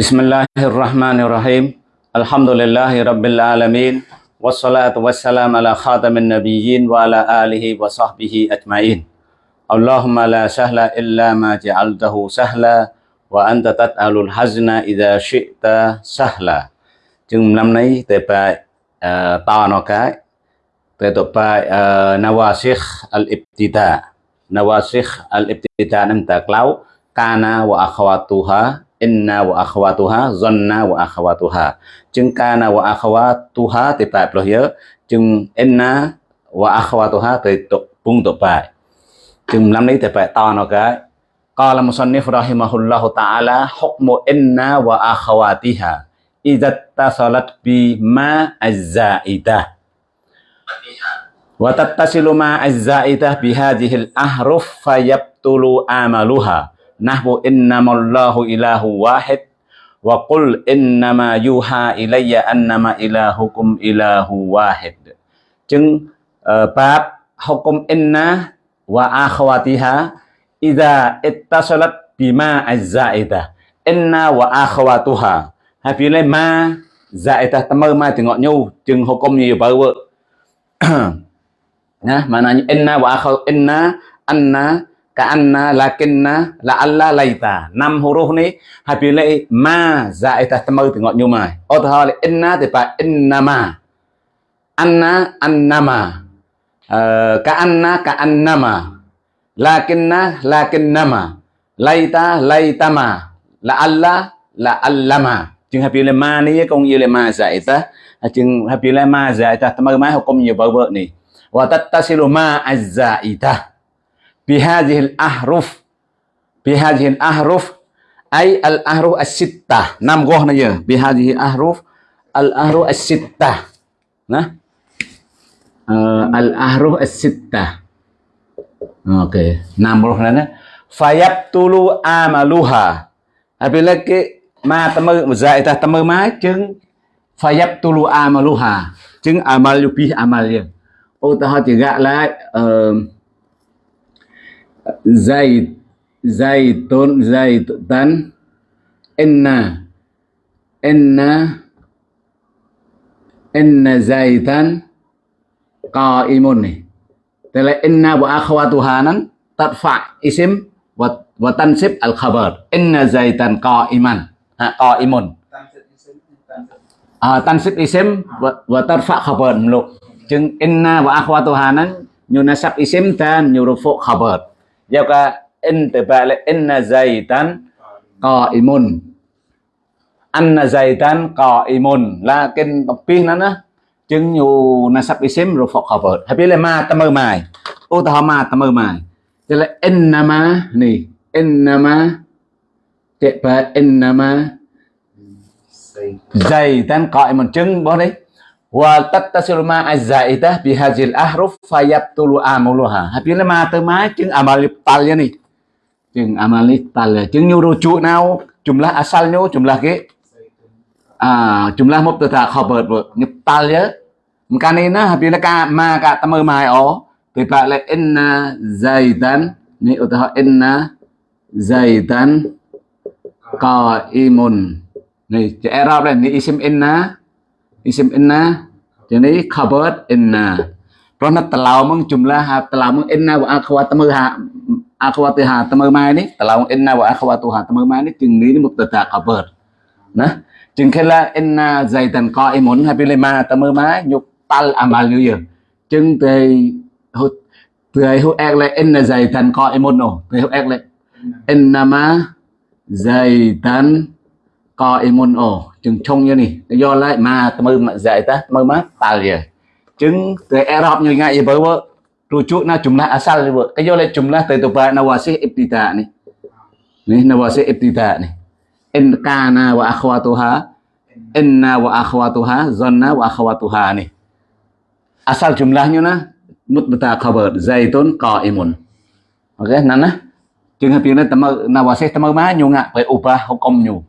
بسم الله الرحمن الرحيم الحمد لله رب العالمين والصلاة والسلام على خاتم النبيين وعلى آله وصحبه أجمعين اللهم لا سهل إلا ما جعلته سهلا وأنت تجعل الحزن إذا شئت سهلا chừng năm nay tại bài to nó cái tại tổ bài wa akhawatuha inna wa akhawatuha zanna wa akhawatuha chừng kana wa akhawatuha thì bài bao giờ chừng inna wa akhawatuha thì tổ bung tổ bài chừng năm nay thì bài to nó cái قال مصنف رحمه الله تعالى حكم إن وأخواتها إذا اتصلت بما الزائدة وتتصل مع الزائدة بهذه الأحرف فيبطل عملها nahwu innamallahu ilahu wahid wa qul innama yuha ilayya annama ilahukum ilahu wahid. Chứng uh, ờ, bab hukum inna wa akhwatiha idza ittasalat bima azzaida. Inna wa akhwatuha hai phía này ma zaida tâm mơ ma thì ngọn nhu chừng hukum nhiều bơ vợ nhá mà là inna wa akhaw inna anna ka anna lakinna la alla laita năm huruf ni happy lay ma dạ za ita tamau thì ngọn nhu mai ô thơ là inna thì phải inna ma. Anna anna ma. Ờ, ka anna ka anna ma. Lakinna lakinna ma. Laita laita ma. La Allah la Allah ma. Chừng happy lay ma này con yêu lay ma dạ za ta, à, chừng happy lay ma dạ za ita tamau mai học công nhiều vợ vợ này và tattasilu ma azza ita hadhihi al ahruf. Bi hadhihi al ahruf. Ay al ahruf as-sitta. Năm goh na giờ bi hadhihi ahruf. Al ahruf as-sitta. Nah ờ, al ahruf as-sitta. Okay năm goh na fayabtulu amaluha. Apabila ke ma tamu muzai dạ ta tamu ma chứng fayab tulu amaluha. Chứng amal yupi amal ya ô, ta họ chỉ gạ ờ, lại zaid zaitun zaitan inna inna inna zaitan qaimun. Ni Tala inna wa akhawatuha nan tadfa isim wa wa tansib al khabar inna zaitan qaiman. Qaimun. À, tansib isim wa tarfa khabar mluk chừng inna wa akhwatuha nan nyu isim dan nyurufu khabar giao ka in từ ba là inna zaitan qaimun anna zaitan qaimun lakin tapi nana chừng nyu nasab isim rufu khabar tapi là ma tamu mai utama tamu mai tức là innama ni innama tiba innama zaitan qa'imun chứng bố đấy wa tattasilu ma az-zaidah bi hadzal ahruf fayabtulu amuluha habis ma tới má chứng amal tal ya nih chứng amal tal ya chứng nyu rujuk nào jumlah asalnya jumlah ke? À jumlah mubtada khabar tal ya. Mkanina habis ka ma ka tamu mai o. Thì bạn lại inna zaitan ni utaha inna zaitan qaimun. Này chữ Arab này ni isim inna isim inna, jadi khabar inna. Rona telau meng jumlah ha, telau meng inna wa akhwatuha akhwatuha tamu mai ni telau inna wa akhwatuha tamu mai ni chừng ní mubtada khabar. Nah chừng khi là inna zaidan qaimun, ha bilema tamu mai nhục tal amal yu chừng thì hút thì hút ek lại inna zaidan qaimun no. Thì hút ek lại inna ma zaidan co imun ổ chừng trông như này do lại mà mơ mà dạy ta mơ má ta gì chứng từ Arab như ngay bơ bơ rujuk na jumlah asal ni cái do lại jumlah từ tụ ba nawasih ibtida ni ni nawasih ibtida ni in kana wa akhwatuha inna wa akhwatuha zanna wa akhwatuha ni asal jumlahnya na mutbata khabar zaitun qaimun oke okay, nana chừng hợp nó tama nawasih tama má nyu ngạ phải ubah hukum nyu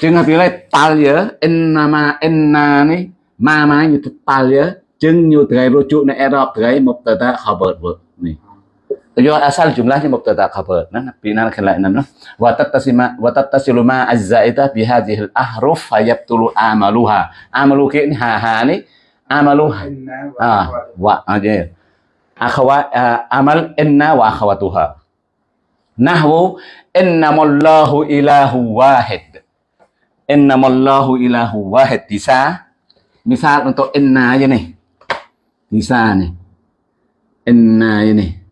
chừng hợp lại tal ya inna ma inna ni ma ma như tal ya. Chừng như rujuk na Arab cái mubtada khabar vợ này yo asal jumlahnya mubtada khabar. Nah pinan khala nan wa tattasima wa tattasilu ma azzaita bi hadhihi fayabtulu amaluha. Amalu ke ha ha ni. Amalu ah wa aja. Akhawat amal inna wa akhawatuha nahwu innamallahu ilahu wahid innamallahu ilahu wahid. Bisa misal untuk inna aja nih bisa nih inna ini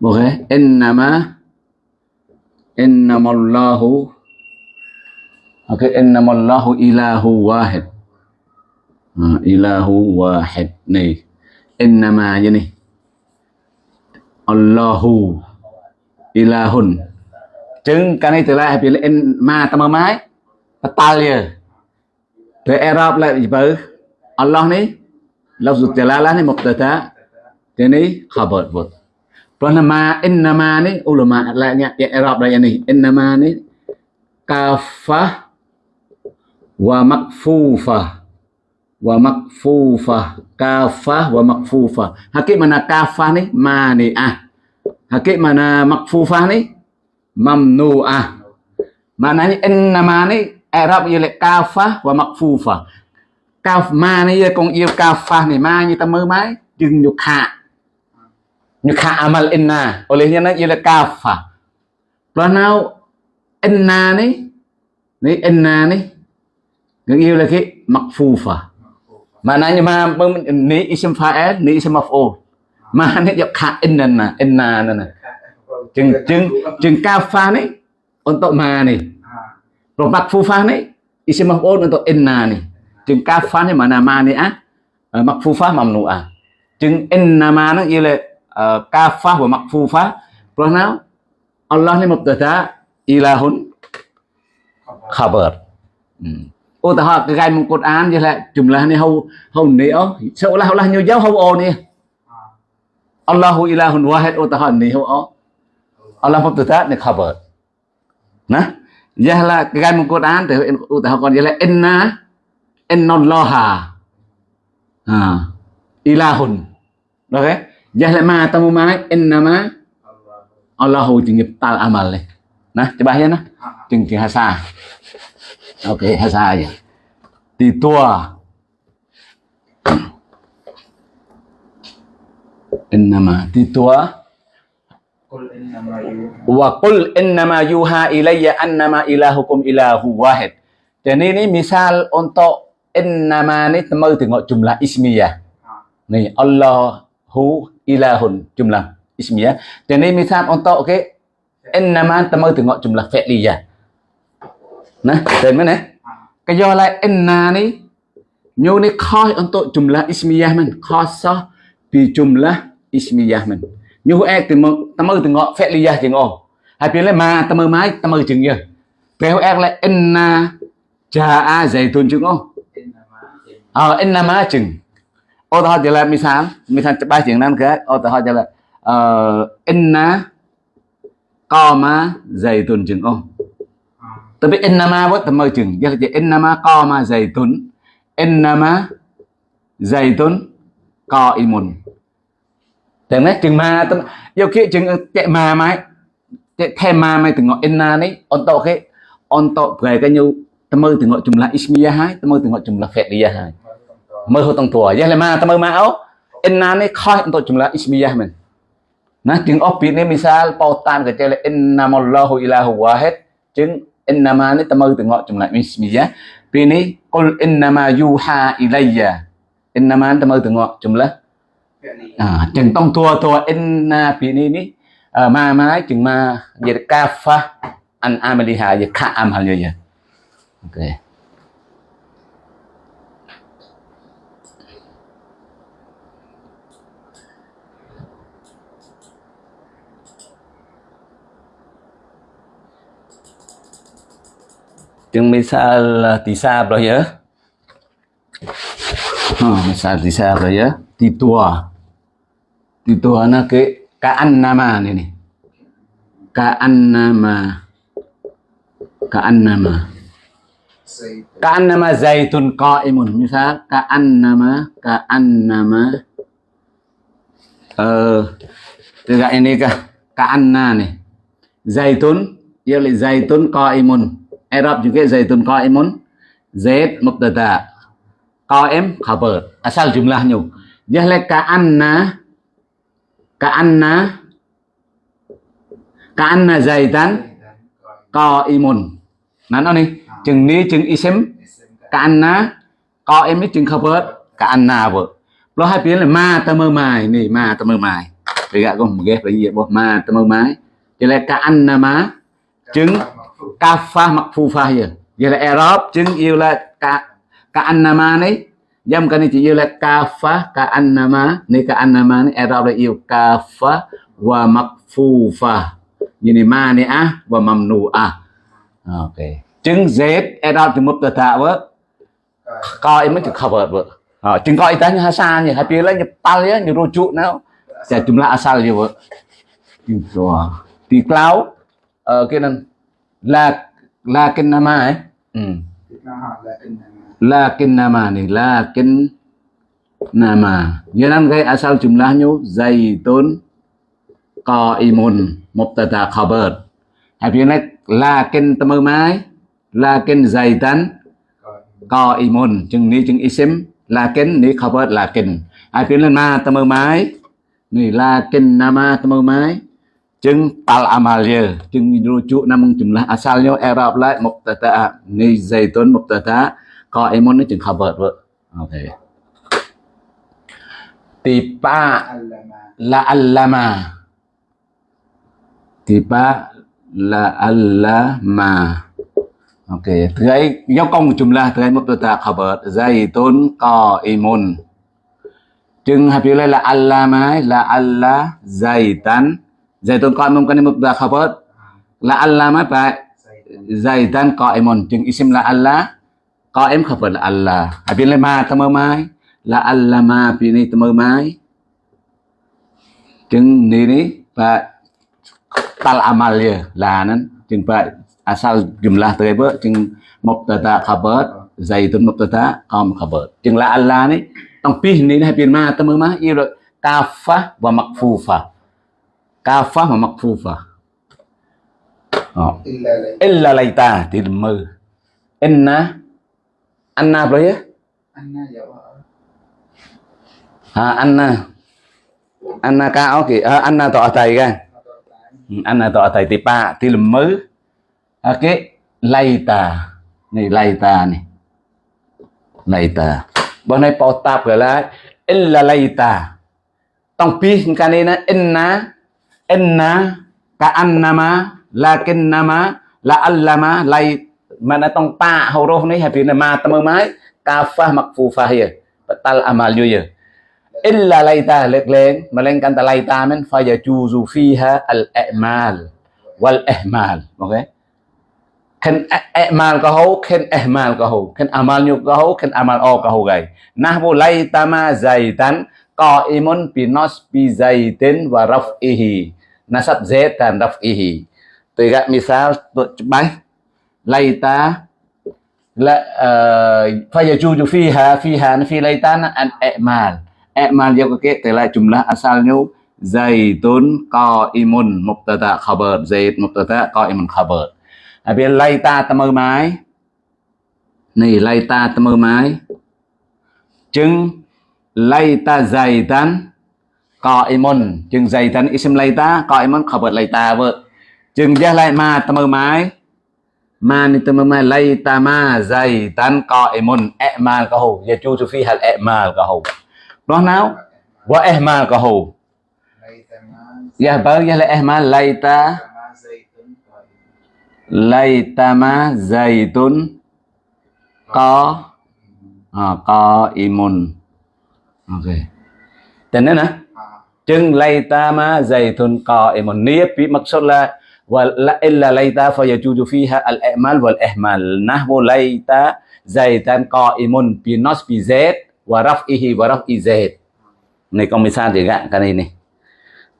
Boleh? Innama. Innamallahu. Okey, innamallahu ilahu wahid. Ha, ilahu wahid inna Innama aja nih Allahu ilahun. Chứng cái này từ lại là in ma tâm mai. Italia. Để Arab lại gì vậy Allah này lafz jalalah này mubtada thì này khabar vot Pernama innama ni ulama lainnya ya Arab lainnya ni innama ni kafah wa makfufah wa makfufah kafah wa makfufah hakik mana kafah ni mani'ah hakik mana makfufah ni mamnu'ah maknanya innama này. Arab như là cao phá và mặc phù phở cao ma này con yêu cao phá này, ma như ta mơ mái. Đừng nhục khả nhục khả amal inna olehnya nó yêu lại cao rồi lo nào inna này. Này inna này. Người yêu là cái mặc phù phở mà nãy như mà này ism fa'al này ism maf'ul mà này nhục khả inna inna này chừng chừng chừng cao phá này untuk ma này. Kalau makfufah ni isim maf'ul untuk inna ni. Chừng kafah ni mana ma ni ah. Makfufah mamnu'ah. Chừng inna ma nó như ialah uh, kafah wa makfufah Kerana Allah ni mubtada ilahun khabar. Hmm. Ô ta họ cái gai một án như là jumlah ni hau hau ni ó seolah-olah nhiều giáo hau o ni. Allahu ilahun wahid ô ta họ ni hau o. Allah mubtada ni khabar. Nah, ya là cái gai một Quran thì ô ta học còn như là inna inna allaha. À, ilahun. Được okay? Jangan ma tamu mai innama Allahu tal amal ni. Nah, coba ya nah. Jengki hasa. Oke, okay, hasa aja. Titua. Innama titua. Wa qul innama yuha ilayya annama ilahukum ilahu wahid. Jadi ini misal untuk innama ni temu tengok jumlah ismiyah. Ni Allahu ilahun jumlah ismiyah. Dan ini misal untuk okey innama temu tengok jumlah fi'liyah. Nah, dan mana? Kaya lah inna ni nyu ni khas untuk jumlah ismiyah man. Khasah bi jumlah ismiyah man. Như hũ ek thì mơ ta mơ từ ngọ phẹt đi ra chừng ồ hai biến lại mà tâm mơ mái tâm mơ chừng gì cái hũ ek lại enna cha a dày tuần chừng ồ ờ enna má chừng. Ô, ta thì là mi sáng mi sáng ba chừng năm cái ô, ta thì là ờ enna co má dày tuần chừng ồ ta biết enna má bớt tâm mơ chừng. Giờ thì enna má co má dày tuần enna má dày tuần co imun Dengan cuma yo ke jeng cek ma mai cek the ma mai tengok inna ni untuk ke untuk bagai kan yo temu tengok jumlah ismiyah hai temu tengok jumlah fi'liyah hai. Mơ hồ tông tua ya le ma temu ma au inna ni khoi untuk jumlah ismiyah men. Nah tiếng ốc biết ni misal pautan ke cek innamallahu ilahu wahid jeng inna ma ni temu tengok jumlah ismiyah. Pini qul innama yuha ilayya. Inna ma temu tengok jumlah à chừng tông tua tua inna à, pi ni ni à, mà mai chừng ma về kafa an amaliha về ka amal vậy, okay Chừng misal uh, tisab ya. Oh, misal tisab ya. Titua. Titua na ke kaan nama ini. Kaan nama. Kaan nama. Kaan nama zaitun qaimun. Misal kaan nama kaan nama uh, eh, Juga ini kah ka'anna này Zaitun ia là zaitun qaimun. Arab juga zaitun qaimun. Zaid mubtada. Qaim khabar. Asal jumlahnya. Dia là ka'anna ka'anna tan co imun Nah, nó đi. Chừng ní chừng isim ka'anna qaim chừng khabar ka'anna vợ. Lo hai biến là ma ta mơ mài. Này ma ta mơ mài. Vì gạ một ghép là gì bộ ma ta mơ mái. Vậy là ka'anna má. Chứng kafa makfufa pha Vậy? Là Arab chứng yêu là ka ka'annama này cái này itu yêu là kafa ka ka'annama ni ka'annama ni Arab là yêu kafa wa makfufa. Jadi mani'ah wa mamnu'a Ok. Chứng Z Arab e thì mubtada vợ. Coi mới chữ cover vợ. Ha, chứng coi ta như hasan ya, hapi như pal ya, như nyerujuk now. Saya jumlah asal je vợ. Gitu. Di cloud ờ cái này là là cái nama ấy. Ừ. Lakin nama nih lakin nama. jangan kayak asal jumlahnya zaitun qaimun, mubtada khabar. Hapi lah lakin temu mai lakin zaitan qaimun chừng ni chừng isim, lakin ni khabar lakin. Hapi lah ma temu mai ni lakin nama temu mai chừng tal amal dia chừng rujuk namun jumlah asalnya i'rab lại mubtada, ni zaitun mubtada qaimun ni chừng vợt vợ. Ok tiba la allama. Tiba la allama. Ok, thứ ấy do công jumlah thứ ấy mubtada khabar zaitun qaimun chừng hai là allama là alla zaitan Zaitun qaimun kan mubtada khabar. là ma fa Zaitan qaimun chừng isim la'alla qaim khabar la'alla. Habis le ma tama mai. La'alla ma pi ni tama mai. Chừng ni ni fa tal amal ya lanan chừng fa asal jumlah tersebut chừng mubtada khabar zaitun mubtada qaim khabar. Chừng la'alla ni tong pi ni hai pin ma tama ma yêu kafah wa makfufah kafah và makfufa illa laita thì mơ inna anna apa ya ha anna anna ka okay ha anna to atai kan anna to atai thì pa thì mơ okay laita này laita này laita bọn này bao tạp gọi là illa laita tông pi cái này nó inna inna ka'annama lakinnama la'allama lai mà mana tong pa hầu horo ni hafi na ma tamamai kafah makfufah ya batal amal ya illa laita leklen melainkan ta laita men fayajuzu fiha al a'mal wal ihmal okay khen e, a'mal ka hou khen ihmal ka hou khen amal nyu ka hou khen amal o ka hou gai nahbu laita ma zaitan qaimun bi nasbi zaitin wa raf'ihi nasab zaitan raf'ihi tôi gặp misal tôi máy laita la fayajuju fiha fiha fi laitana an i'mal i'mal dia ke telah jumlah asalnya zaitun qaimun mubtada khabar zait mubtada qaimun khabar habis laita temu mai ni laita temu mai chừng laita zaitan qaimun chừng zaitan ism laita qaimun khabar laita vợ chừng jah lai ma tamo mai ma ni tamo mai laita ma zaitan qaimun i'mal ka hu yajuzu fiha al-i'mal ka hu đó nào wa ihmal ka hu ya bar ya la ihmal laita laita ma zaitun qa à, qaimun okay tên nữa nè. Chừng laita ma zaitun qa'imun niyyah bi maksud la wa la illa laita i'mal wal ihmal nahwu laita zaitan qa'imun bi nasbi zaid wa raf'ihi wa raf'i zaid. Này con misal thì gạn cái này này.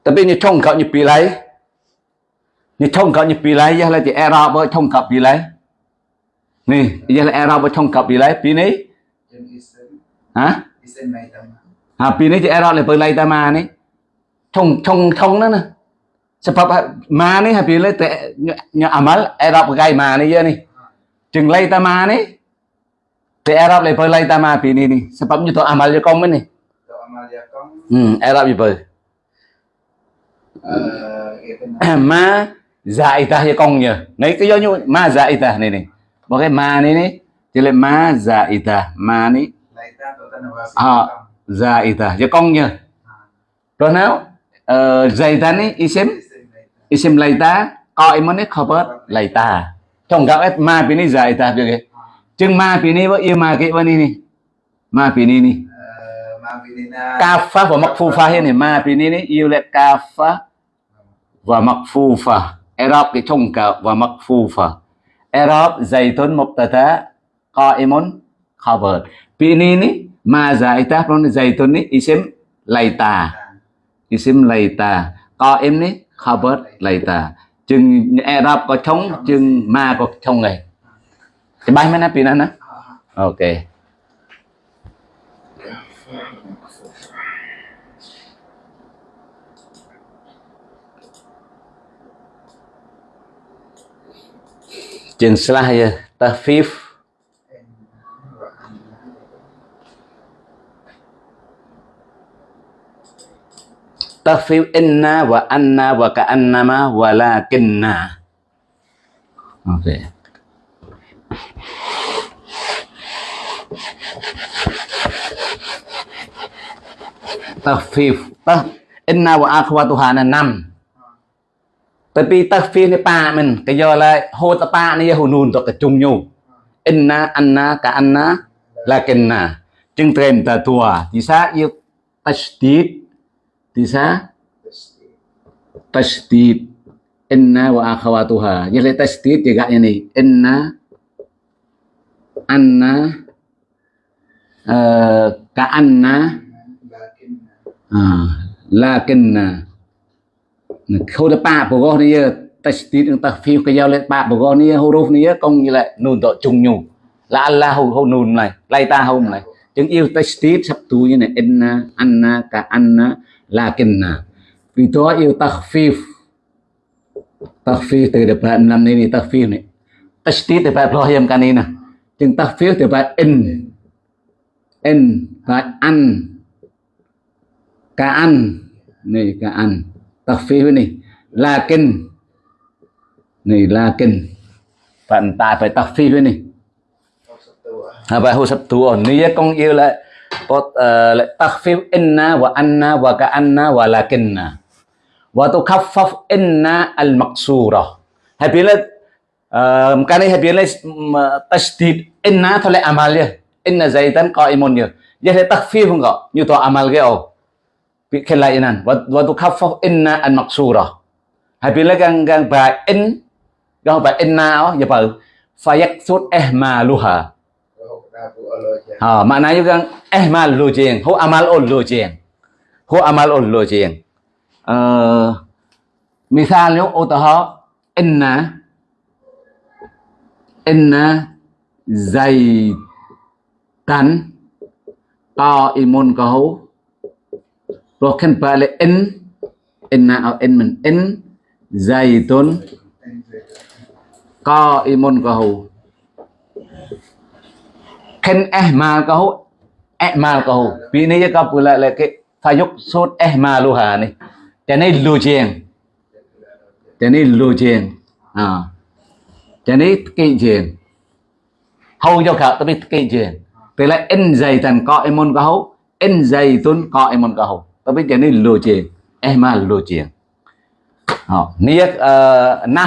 Tapi như trong cậu như pi lấy như trong cậu như pi lấy giờ là chỉ error với trong cậu pi lấy nè giờ là error với trong cậu pi lấy pi này hả? À pi này chỉ error là pi lấy ta mà này. Trong trong trong đó nè sebab ma ni habis te nya amal Arab gai ma ni ya ni. Chừng lay ta ma ni te Arab le lay ta ma pi ni ni. Sebab nyu to amal je kong ni. To amal ya kong. Hmm Arab je per ma zaidah je kong nya ngai ke yo nyu ma zaidah ni ni. Bo cái ma ni ni chỉ là ma zaidah ma ni. Lay ta to tan wa ha zaidah je kong nya rồi nào uh, zaidah ni isim isim laita qaimun ni khabar laita trong gạo ma pini zaita biết cái chừng ma pini với yêu ma cái bên này ma pini ni ma pinina kafa và makfufa hiện này ma pini ni yêu lại kafa và makfufa Arab cái trong gạo và makfufa Arab zaitun mubtada qaimun khabar pini ni ma zaita pron zaitun ni isim laita isim laita qaim ni Harvard later ជើងអេរ៉ុបក៏ឆុងជើងម៉ាក៏ឆុងដែរច្បាស់មែនណាពីណាណាអូខេជើងស្លាស់ទៅ fifth tafif inna wa anna wa ka annama ka'annama walakinna ok tafif ta inna wa akhwatuha là năm tapi tafif ni pa mình cái do là hô ta pa ni hô nun to cái chung nhu. Inna, anna, ka anna, lakinna. Chừng trem ta tua thì sao yêu tashdid thì sa tashdid. Inna wa akhawatuha. Jadi tashdid juga ini inna anna uh, ka anna. Uh, lakinna. Khâu đó ba bộ gò này chúng ng tafif cái giao lên ba bộ gò này huruf này công như lại nôn tội chung nhu là Allah hô hô nôn này. Lay ta hô này. Chứng yêu tashdid sắp tu như này. Inna anna ka anna lakinna đó yêu takhfif. Takhfif depan năm này takhfif này tashdid depan prohim kanina chừng takhfif depan in in và an. Ka an. Này ka an. Takhfif này lakin này lakin. Phần tại phải takhfif này à phải hô tu ổn này con yêu lại pot eh, lại takhfif inna wa anna wa ka anna wa lakinna. Wa tukhaffaf inna al maqsura hay biết eh, là cái này hay biết là mm, tashdid inna thôi lại amal ya inna zaitan qaimun vậy jadi takhfif không có như to amal cái ô bị khen lại nan và và tukhaffaf inna al maqsura hay biết là gang gang bài in gang bài inna ó giờ bảo fayaksud ihmaluha. Ha, maknanya kan ihmal lu jeng, hu amal ul lu jeng. Hu amal ul lu jeng. Uh, misalnya utaha inna inna zaitan qaimun kahu rồi khen ba là in inna au in mình in zaitun qaimun kahu khen eh ihmal kahu ihmal eh kau vì này cái pula là cái phải dục sốt eh ihmal lu hà này. Cho nên lu chieng cho nên lu chieng à. Cho nên kỵ chieng hầu cho cả biết kỵ chieng tức là in dày thần có em emon kahu in dày tuấn có em môn emon tôi biết cho nên lu chieng ihmal lu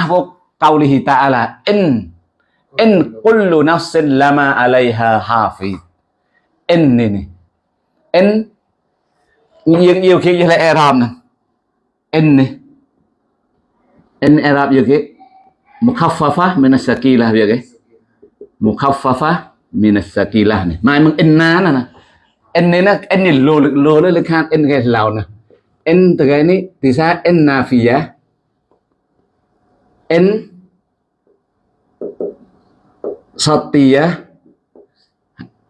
vô câu li qaulihi là in in kullu nafsin lama alaiha hafiz in này này in nhiều nhiều khi như là Arab nè in này in Arab như cái mukhaffafa min as-sakilah như cái mukhaffafa min as-sakilah này mai mừng inna nè in này nó in này lô lô lên khan in cái lào nè in từ cái này thì sao in nafiya in satya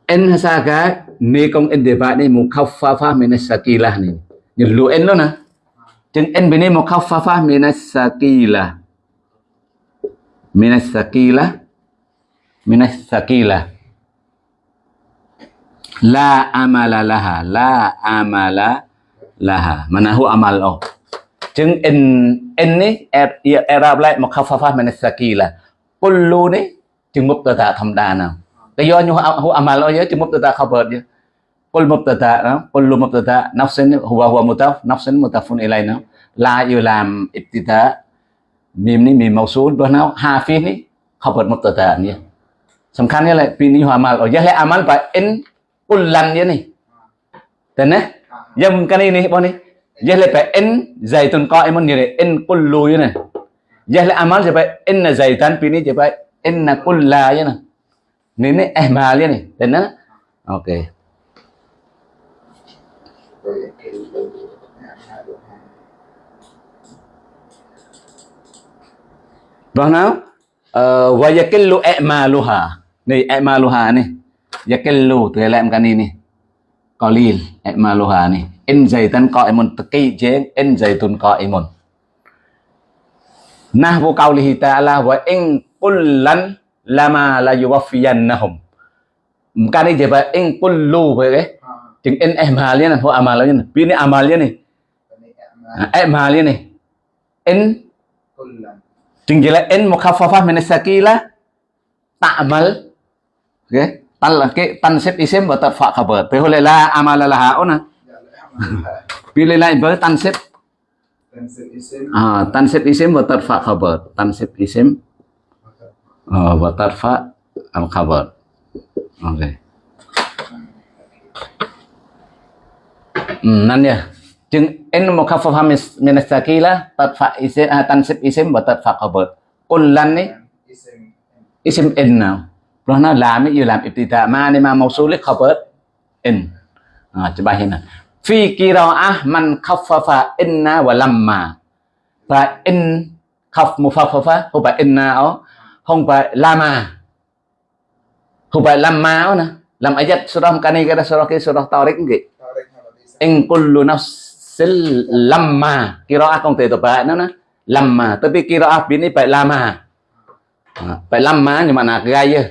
en saga ni kong en deba ni mukaffafa minas sakilah ni. Nyelu en lo na. Jeng en bini mukaffafa minas sakilah. Minas sakilah. Minas sakilah. La amala laha. La amala laha. Manahu amal oh jeng en en ni er ya, era er, er, er, er, kullu ni ជំងប់តតាធម្មតាណាតែយកញូហូអាម៉ាឡយជំងប់តតាខបរយពលមប់តតាណាពលមប់តតាណាប់សិនហូវហូមតាណាប់សិនមតាហ្វុនអ៊ីឡៃណាឡាយូឡាមអ៊ីបតិតាមីមនេះមីម៉ូស៊ូលរបស់ណាហាហ្វីនេះខបរមប់តតានេះសំខាន់នេះឡៃពីនេះហូអាម៉ាឡយឡៃអាម៉ាល់បាអ៊ិនគុលឡាននេះតែណាយ៉ាងកានេះនេះបងនេះ Yahle pa in zaitun qa'imun ni in kullu yuna. Yahle amal je pa in zaitan pini je pa inna kulla je nè nên eh mà liền này đến đó ok. Vào nào. Ờ, và yakellu emaluha. Này emaluha này. Yakellu từ làm cái này này. Qalil emaluha này. In dày tan cõi một cây chế, in dày tun cõi một nah vô câu lihi ta là và in kullan lama la yuwaffiyannahum. Cái này chỉ phải in kullu về cái. à Chừng in i'mal ni, ho amal ni. Pi ni amal ni. cái này À, i'mal ni. In kull lần จึง jelas in mukhaffafah min sakila ta'mal. Okey. Tal ke tansib isim wa tarfa khabar. Pe hole la amala laha ona. dạ lẽ amal Pilih lain ber tansib. tên sự isim Ah, tansib isim wa tarfa khabar. Tansib isim ah, wa tarfa al khabar. Okey. Hmm, nan ya. จึง in mukhaffafah min sakila tarfa isim tansib isim wa tarfa khabar. Kullan ni? Isim. In nào rồi nó làm gì làm ibtida ma ni ma mausul khabar in à bài này fi qira'ah man khaffafa inna wa lamma. Và in khaf mufaffafa inna ó không phải lama không phải lama nữa làm ayat surah kani này cái surah cái surah tariq cái tarik kalau in kullu nafsil lamma qira'ah không thể tập bài nó nè. Lamma tapi qira'ah ini phải lama À, phải lama nhưng mà là gai chứ.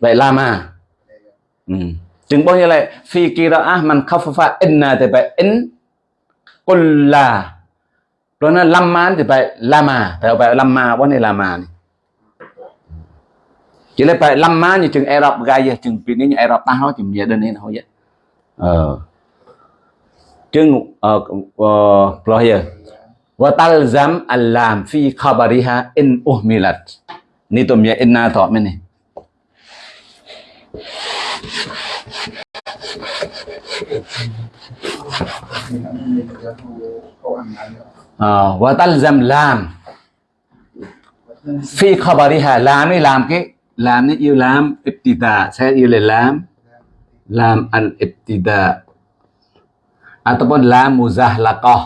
Vậy lama ừ. chừng bao nhiêu lại phi qira'ah man khaffafa inna thì phải in kulla rồi nó lama thì phải lama thì phải lama bao nhiêu lama này? chỉ lấy phải lâm má như chừng Ai Cập gai chừng pin như Ai Cập ta nói, chừng giờ đơn đây thôi vậy ờ. Chừng ờ rồi giờ và tal zam alam fi khabariha in uhmilat. Ni tôm ya inna thọ men này và tal zam lam. Phi khabariha, lam này làm cái làm ni yêu làm ibtida saya yêu là làm. Làm à, al ibtida ataupun lam muzahlaqah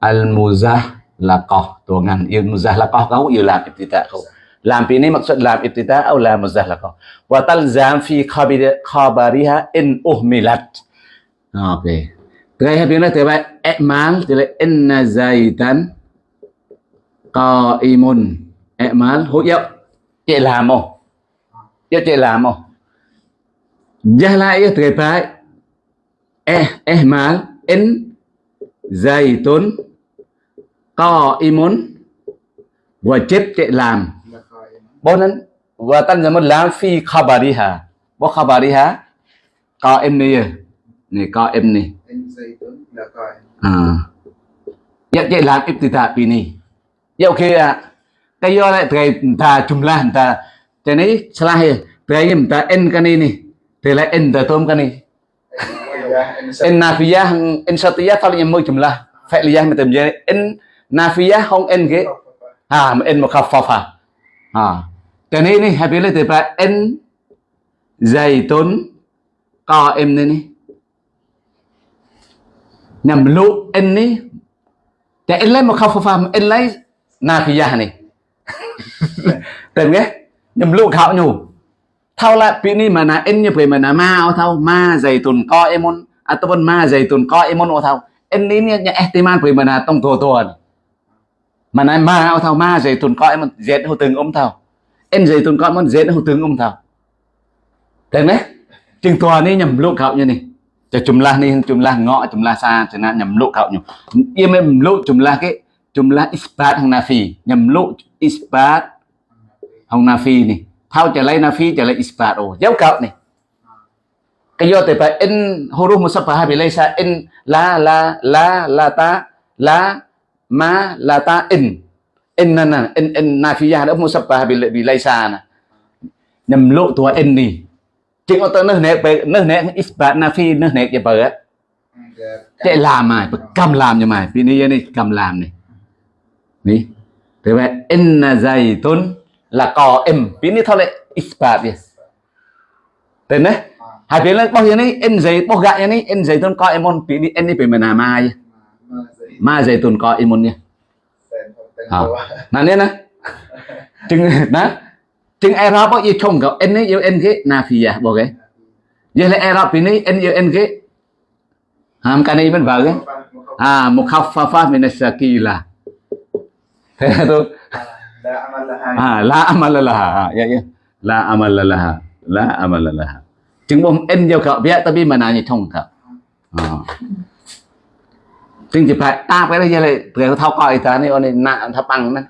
al muzahlaqah tu ngan yêu muzahlaqah kau yêu làm ibtida kau làm ini maksud lam ibtida atau lam muzahlaqah wa talzam fi khabir khabariha in uhmilat. Okay Tengah yang bila tiba ikmal tiba inna zaitan qaimun ikmal hút dấu chị làm không? Chứ chị làm không? Gia lai tuyệt vời eh eh mal in dày tốn co y muốn. Và chết chị làm. Bốn anh và tân giờ muốn làm phi khabari ha bố khabari ha co em này này co em này à. Dạ chị làm ít thì thà pini, dạ ok à cái kayo lại thầy ta chung là ta cái này sai thầy mình ta en cái này nè thầy lại en ta tôm cái này. En nafiyah en satia tao nhầm môi chung là phải liyah mà tìm ra en nafiyah không en cái à mà en một khắp pháp à à thế này nè happy lấy thầy ta en dày tốn co em này nè nhầm lụ en này. Cái en lấy một khắp pháp em lấy nafiyah này tem ghé nhầm lụ khảo nhủ. Thao lại bị ni mà na em như về mà na ma ô thao, ma dày tuần co emon à tôi ma dày tuần co emon ô thao. In ni nhẹ nhẹ tìm an về mà na tông thua tuần. Mà na ma ô thao, ma dày tuần co emon dệt hồ từng ông thao. Em dày tuần co emon dệt hồ từng ông thao. Tem ghé chừng tòa ni nhầm lụ khảo như này cho chúng la ni chúng la ngõ chúng la xa cho nên nhầm lụ khảo nhủ. Yên em lụ chúng la cái chúm jumlah isbat Hanafi nhầm lộ isbat Hanafi này. Thao trở lại Hanafi trở lại isbat ô giáo cậu này. Cái do từ phải in huruf musabbah bị lấy sa in la la la la ta la ma la ta in. In nè nè in in nafiya đó musabbah bị bị lấy sa nè. Nhầm lộ tua in đi. Chỉ có tới nước này nước này isbat nafi nước này cái bờ á. Ừ, Chạy làm mày cầm làm như mày. Vì này cầm làm này ni thế ve enna zaitun là có em biến đi thôi lại ispadia thế đấy hai biến lên bao nhiêu này em giấy bao gạ này em giấy tôn có em on biến đi em đi về mình là mai ma giấy tôn có em on nhé nào nên á chừng đó chừng ai ra bao nhiêu chồng cậu. Em ấy yêu em cái na phi à, ya, bao cái giờ là ai ra biến đi yêu em cái ham cái này vẫn vào cái à một học pha mình là kỳ là Itu Đã amal là hai. ah la amal laha. Ya ya. La amal laha. La amal laha. Chứng bom en giao cậu biết tapi mana như thông cậu. Ah. Chứng chỉ phải ta cái đây là người thao coi ta này ôn này nạ thao bằng nè.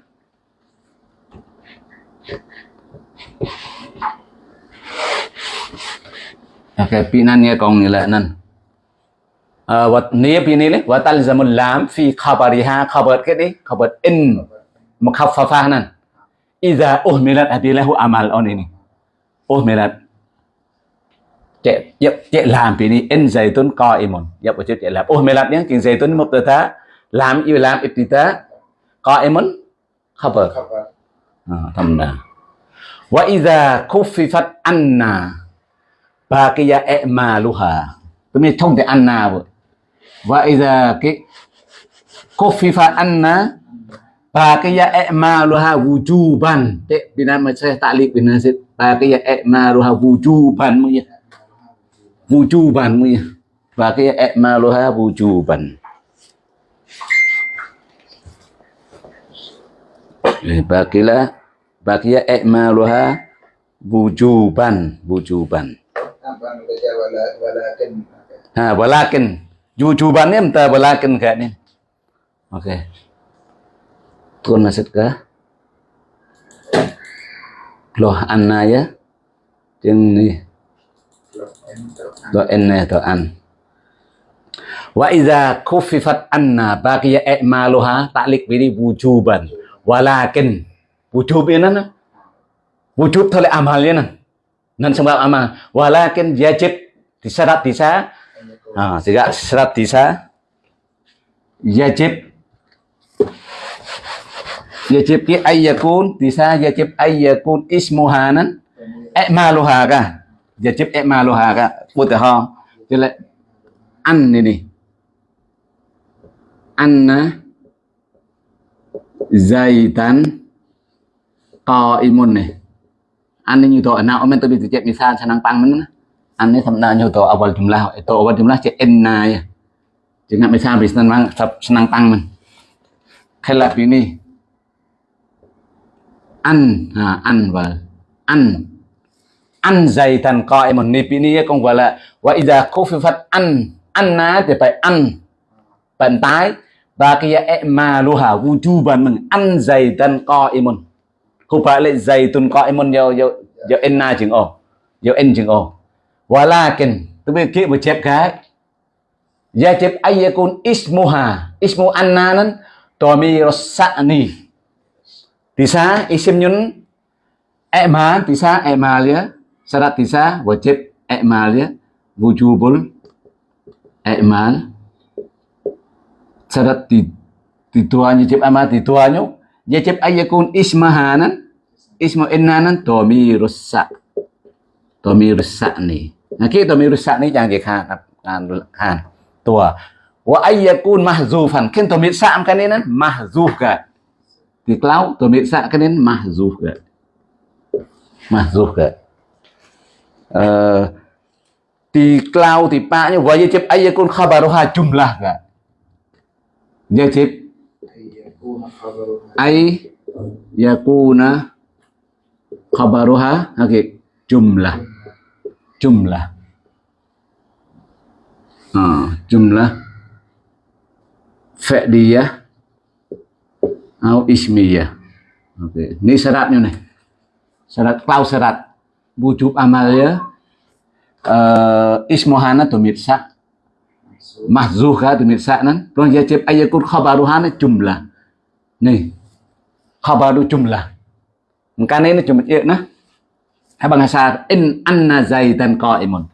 Okay, pinannya kong nila nan. Uh, wat nia pini le watal zamul lam fi khabariha khabar ke ni khabar in nan idza uhmilat abilahu amal on ini uhmilat cek yep cek lam pini in zaitun qaimun. Yep cek cek lam uhmilat yang king zaitun mubtada lam yu lam ibtida qaimun? Khabar. Khabar. Ah, thâm wa idza khuffifat anna. Baqiya i'maluha tôi mới thông thì anna vậy wa idza cái khuffifat anna baqiya i'maluha wujuban. Thế bina mà sẽ tạ liệt bina sẽ baqiya i'maluha wujuban mu ya. Wujuban mu ya. Baqiya i'maluha wujuban. Eh, baqiya baqiya i'maluha wujuban wujuban. Apa anu baca wala walakin. ha walakin. Wujuban ni entah walakin kayak ni. Okey tuan masuk ke loh, anna ya? Chừng ni. Lo en do enne to an. to an wa iza khuffifat anna, baqiya i'maluha, ta'liq bi wujuban. Walakin, wujub ini na wujub thôi amalnya nan? Nan sebab amal. Walakin, yajib disyarat disa. Ah sehingga syarat disa. Yajib yajib ki ayyakun Tisa yajib ayyakun ismuha nan i'maluha ka yajib i'maluha ka putih ha jadi an ini anna zaitan qaimun nih an ini nyu to na omen to bi cek misal sanang pang men này ini samna nyu to awal jumlah to awal jumlah cek enna ya jangan misal bị senang ăn à, ăn và ăn. Ăn dày thần coi một nếp zaitan qaimun ni là vậy giờ wala phi phật ăn ăn ná thì phải ăn. Bàn tái và cái chu wujuban mình. Ăn dày thần coi một không phải lại dày tuần coi một nhiều nhiều nhiều yo enna chừng ồ. Nhiều en chừng ồ. Kinh tôi biết kia một chép cái. Ya chép ayyakun ismuha ismu anna nan tomi rosani tisa isim nyun i'mal tisa i'mal ya. Syarat tisa wajib i'mal ya. Wujubul i'mal syarat di di tuanya cip ama di tuanya ya cip ayakun ismahanan, ismu innanan tomi rusak tomi rusak nih nah kita tomi rusak nih jangan kita kan kan tua wa ayakun mahzufan. Kan tomi rusak kan ini mahzuf kan Cloud kemudian cả, mahzuf uh, tiklau tipanya wajib ayakun khabaruha jumlah kan wajib ay yakuna khabaruha oke chung jumlah jumlah ah, jumlah fi'liyah au ismiyah okay. ini syaratnya nih syarat klaus syarat wujub amalnya uh, ờ, ismohana tumitsa mahzuh ka nan Tuan yajib ayakun khabaruhana jumlah Nih, khabaru jumlah. makanya ini cuma ya nah. Abang asar in anna zaidan qaimun.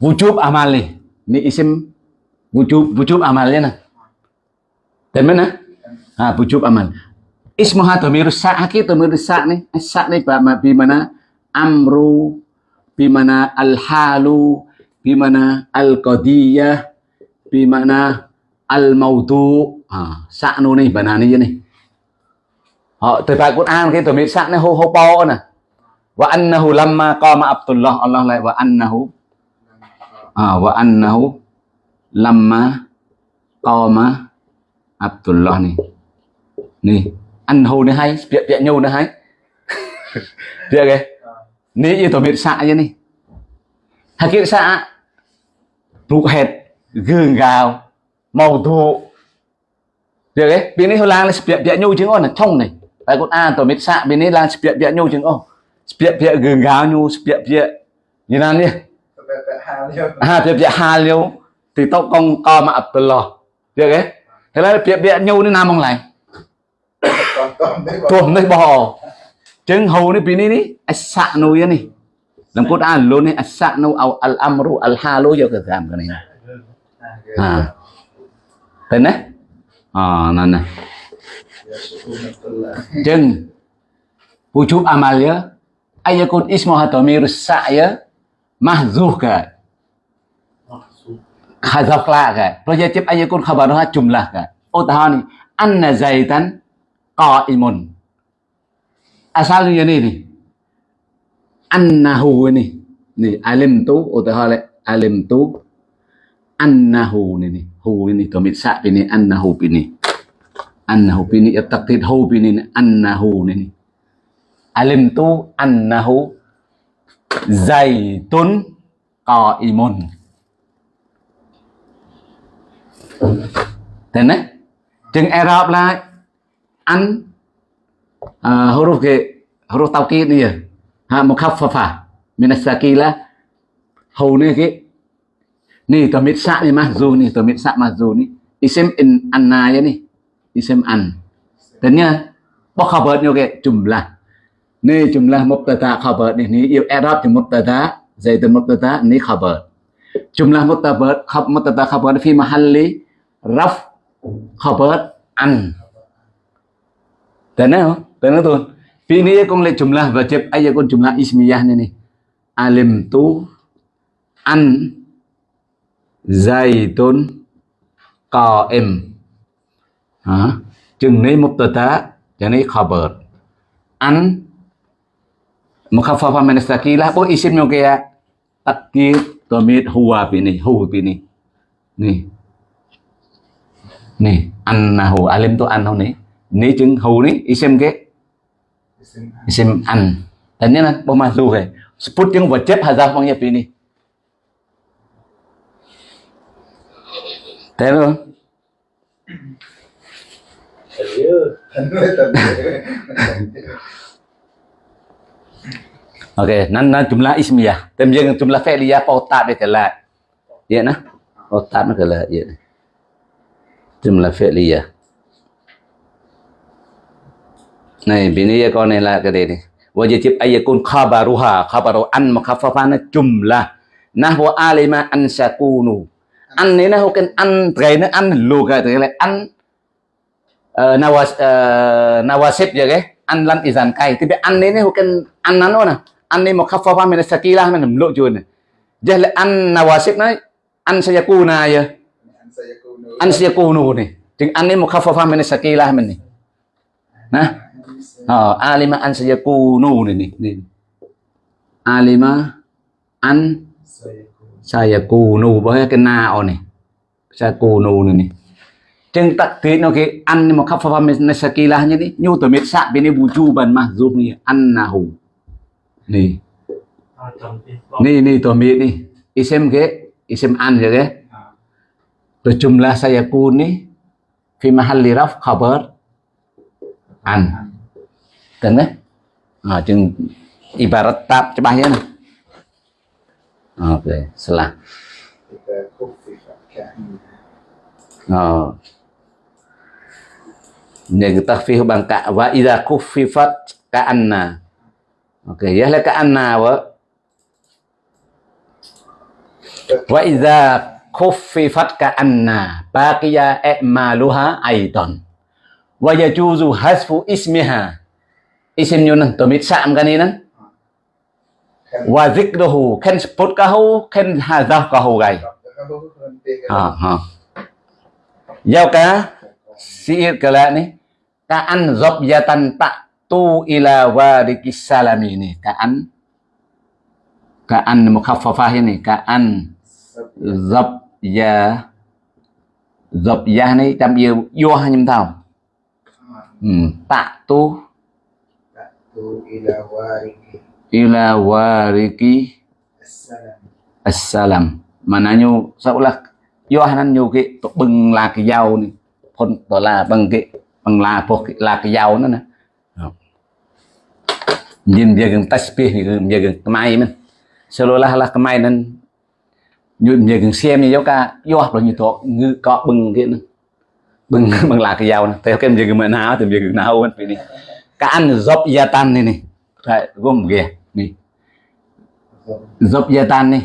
Wujub amali. Ini isim wujub wujub amalnya nah. Dan mana? Ha, wujub amal. Ismuha dhamiru sa'aki dhamiru sa' nih. Sa' nih bi mana amru bi mana al-halu bi mana al-qadiyah bi mana al-maudu nô này bà nà này này họ từ bài Quran hô hô po wa annahu lamma qama Abdullah Allah lại wa annahu à wa annahu lamma qama Abdullah này này annahu này hay việc việc nhau này hay. Được cái này như tụi mình xạ như này hay kia xạ rụt hệt gương gào màu thụ được đấy bên này là spiệt bịa nhu chứng on là trong này tại con a tổ mít xạ bên này là spiệt bịa nhu chứng on spiệt bịa gừng gáo nhu spiệt bịa như nào nhỉ à spiệt bịa hà liêu. Thì tao con co mà ập lò. Được đấy thế là spiệt bịa nhu nó nam ទោះនេះបងចឹងហូនេះពីនេះនេះអសៈនុយនេះលំកូតអាលូនេះអសៈនុអោអលអមរុអលហាលូយកក្រាមកនេះហាទៅណាអណាណាចឹង wujub amalnya ayakun ismuha dhamiru sa'ya mahzuh ka khazaf la ka projective ayakun khabaruha jumlah ka utahani anna zaitan qa'imun asalnya ni ni annahu ni ni alim tu utahale alim tu annahu ni ni hu ni dhamir sa' ini annahu ini annahu bini taqdid hu bini annahu ni alim tu annahu zaitun qaimun Thế này. chừng Arab lại ăn à, huruf ke huruf taukid ni ya ha mukhaffafa min as-sakila hau ni ke ni tamit sa ni mahzu ni tamit sa mahzu ni isim in anna ya ni isim an Tanya Bok khabar ni okey jumlah Ni jumlah mubtada khabar ni Ni yêu Arab thì mubtada zaidun mubtada ni khabar Jumlah mubtada khab mubtada khabar fi mahalli raf khabar an Tanya không? Tanya tuan Fi ni kong le jumlah wajib aja kong jumlah ismiyah nih. Alim tu an Zaitun qaim hả chừng này mubtada chừng này khabar an mukhaffafa min sakila bo isim nyo kaya takdir, domit huwa bini huwa bini Nih. Nih, annahu alim tu annahu nih ni chừng hu ni isim ke Isim isim an tanya na bo masuk ke sebut yang wajib hazaf mangnya bini Tahu? Tanwir tanwir. Okey, nan nan jumlah ismiyah. Tem yang jumlah fi'liyah pautat dia kelak. Ya nah. Pautat nak kelak ya. Jumlah fi'liyah. Này, bini ya con này là cái gì này. Wajib ayakun khabaruha, khabaru an mukhaffafana jumlah. Nahwa alima an sakunu. An này nó cái an cái nó an lu cái cái là an uh, nawas uh, nawasib ya cái an lan izan kai. Tapi an này bukan an nano na. An ini mukhaffafah mình sakilah min lu này, Jadi an nawasib na an sayakuna ya. An sayakunu. An sayakunu ni. Jadi an ini mukhaffafah min sakilah mình này nè Ờ, alima an sayakunu này này. này. Alima an sayakunu với cái nào này. Sayakunu này này. Trên tắc thế nó cái ăn nhưng mà khắp pháp mình sakila như thế. Nhu tổ miết sạ bên đây bù chu bần mà giúp này ăn là hù. Này. Này này tổ miết này. Isem cái isem ăn rồi cái. Rồi jumlah sayakuni fi mahalli raf khabar an. Kan eh? Ha jeung ibarat tab cebahnya ni. Okey, salah. إذا خففت كأن Ờ. Những takfif bằng cả và idza kuffifat ka anna. Ok, ya là ka anna wa. Wa idza kuffifat ka anna baqiya i'maluha aidan. Wa yajuzu hasfu ismiha. isim yunan to mit sam kaninan wa zikruhu, khen spot kahu khen hazaf kahu gai ha ờ, ha ờ. giao cá siir kala ni ka an zabyatan ta tu ila warikis salam ini ka an ka an mukhaffafah ini ka an zabya zabya này. Tam yêu vô hai nhâm thao ừ, tạ tu ila wariki. Ila wariki. Assalam. Assalam. Mananya seolah yo hanan nyu cái tổ bưng là cái dao này. Phun đó là bằng cái bằng là cái là cái dao nữa nè. Nhìn dia gần tasbih ni dia gần kemai men seolah lah kemai nan nyu dia gần xem như ka yo apa như to ngư có bưng cái bưng bằng là cái dao nè. Theo cái dia gần mà nào thì dia gần nào men ini ka kan job yatan ni nih right gom ge nih job yatan nih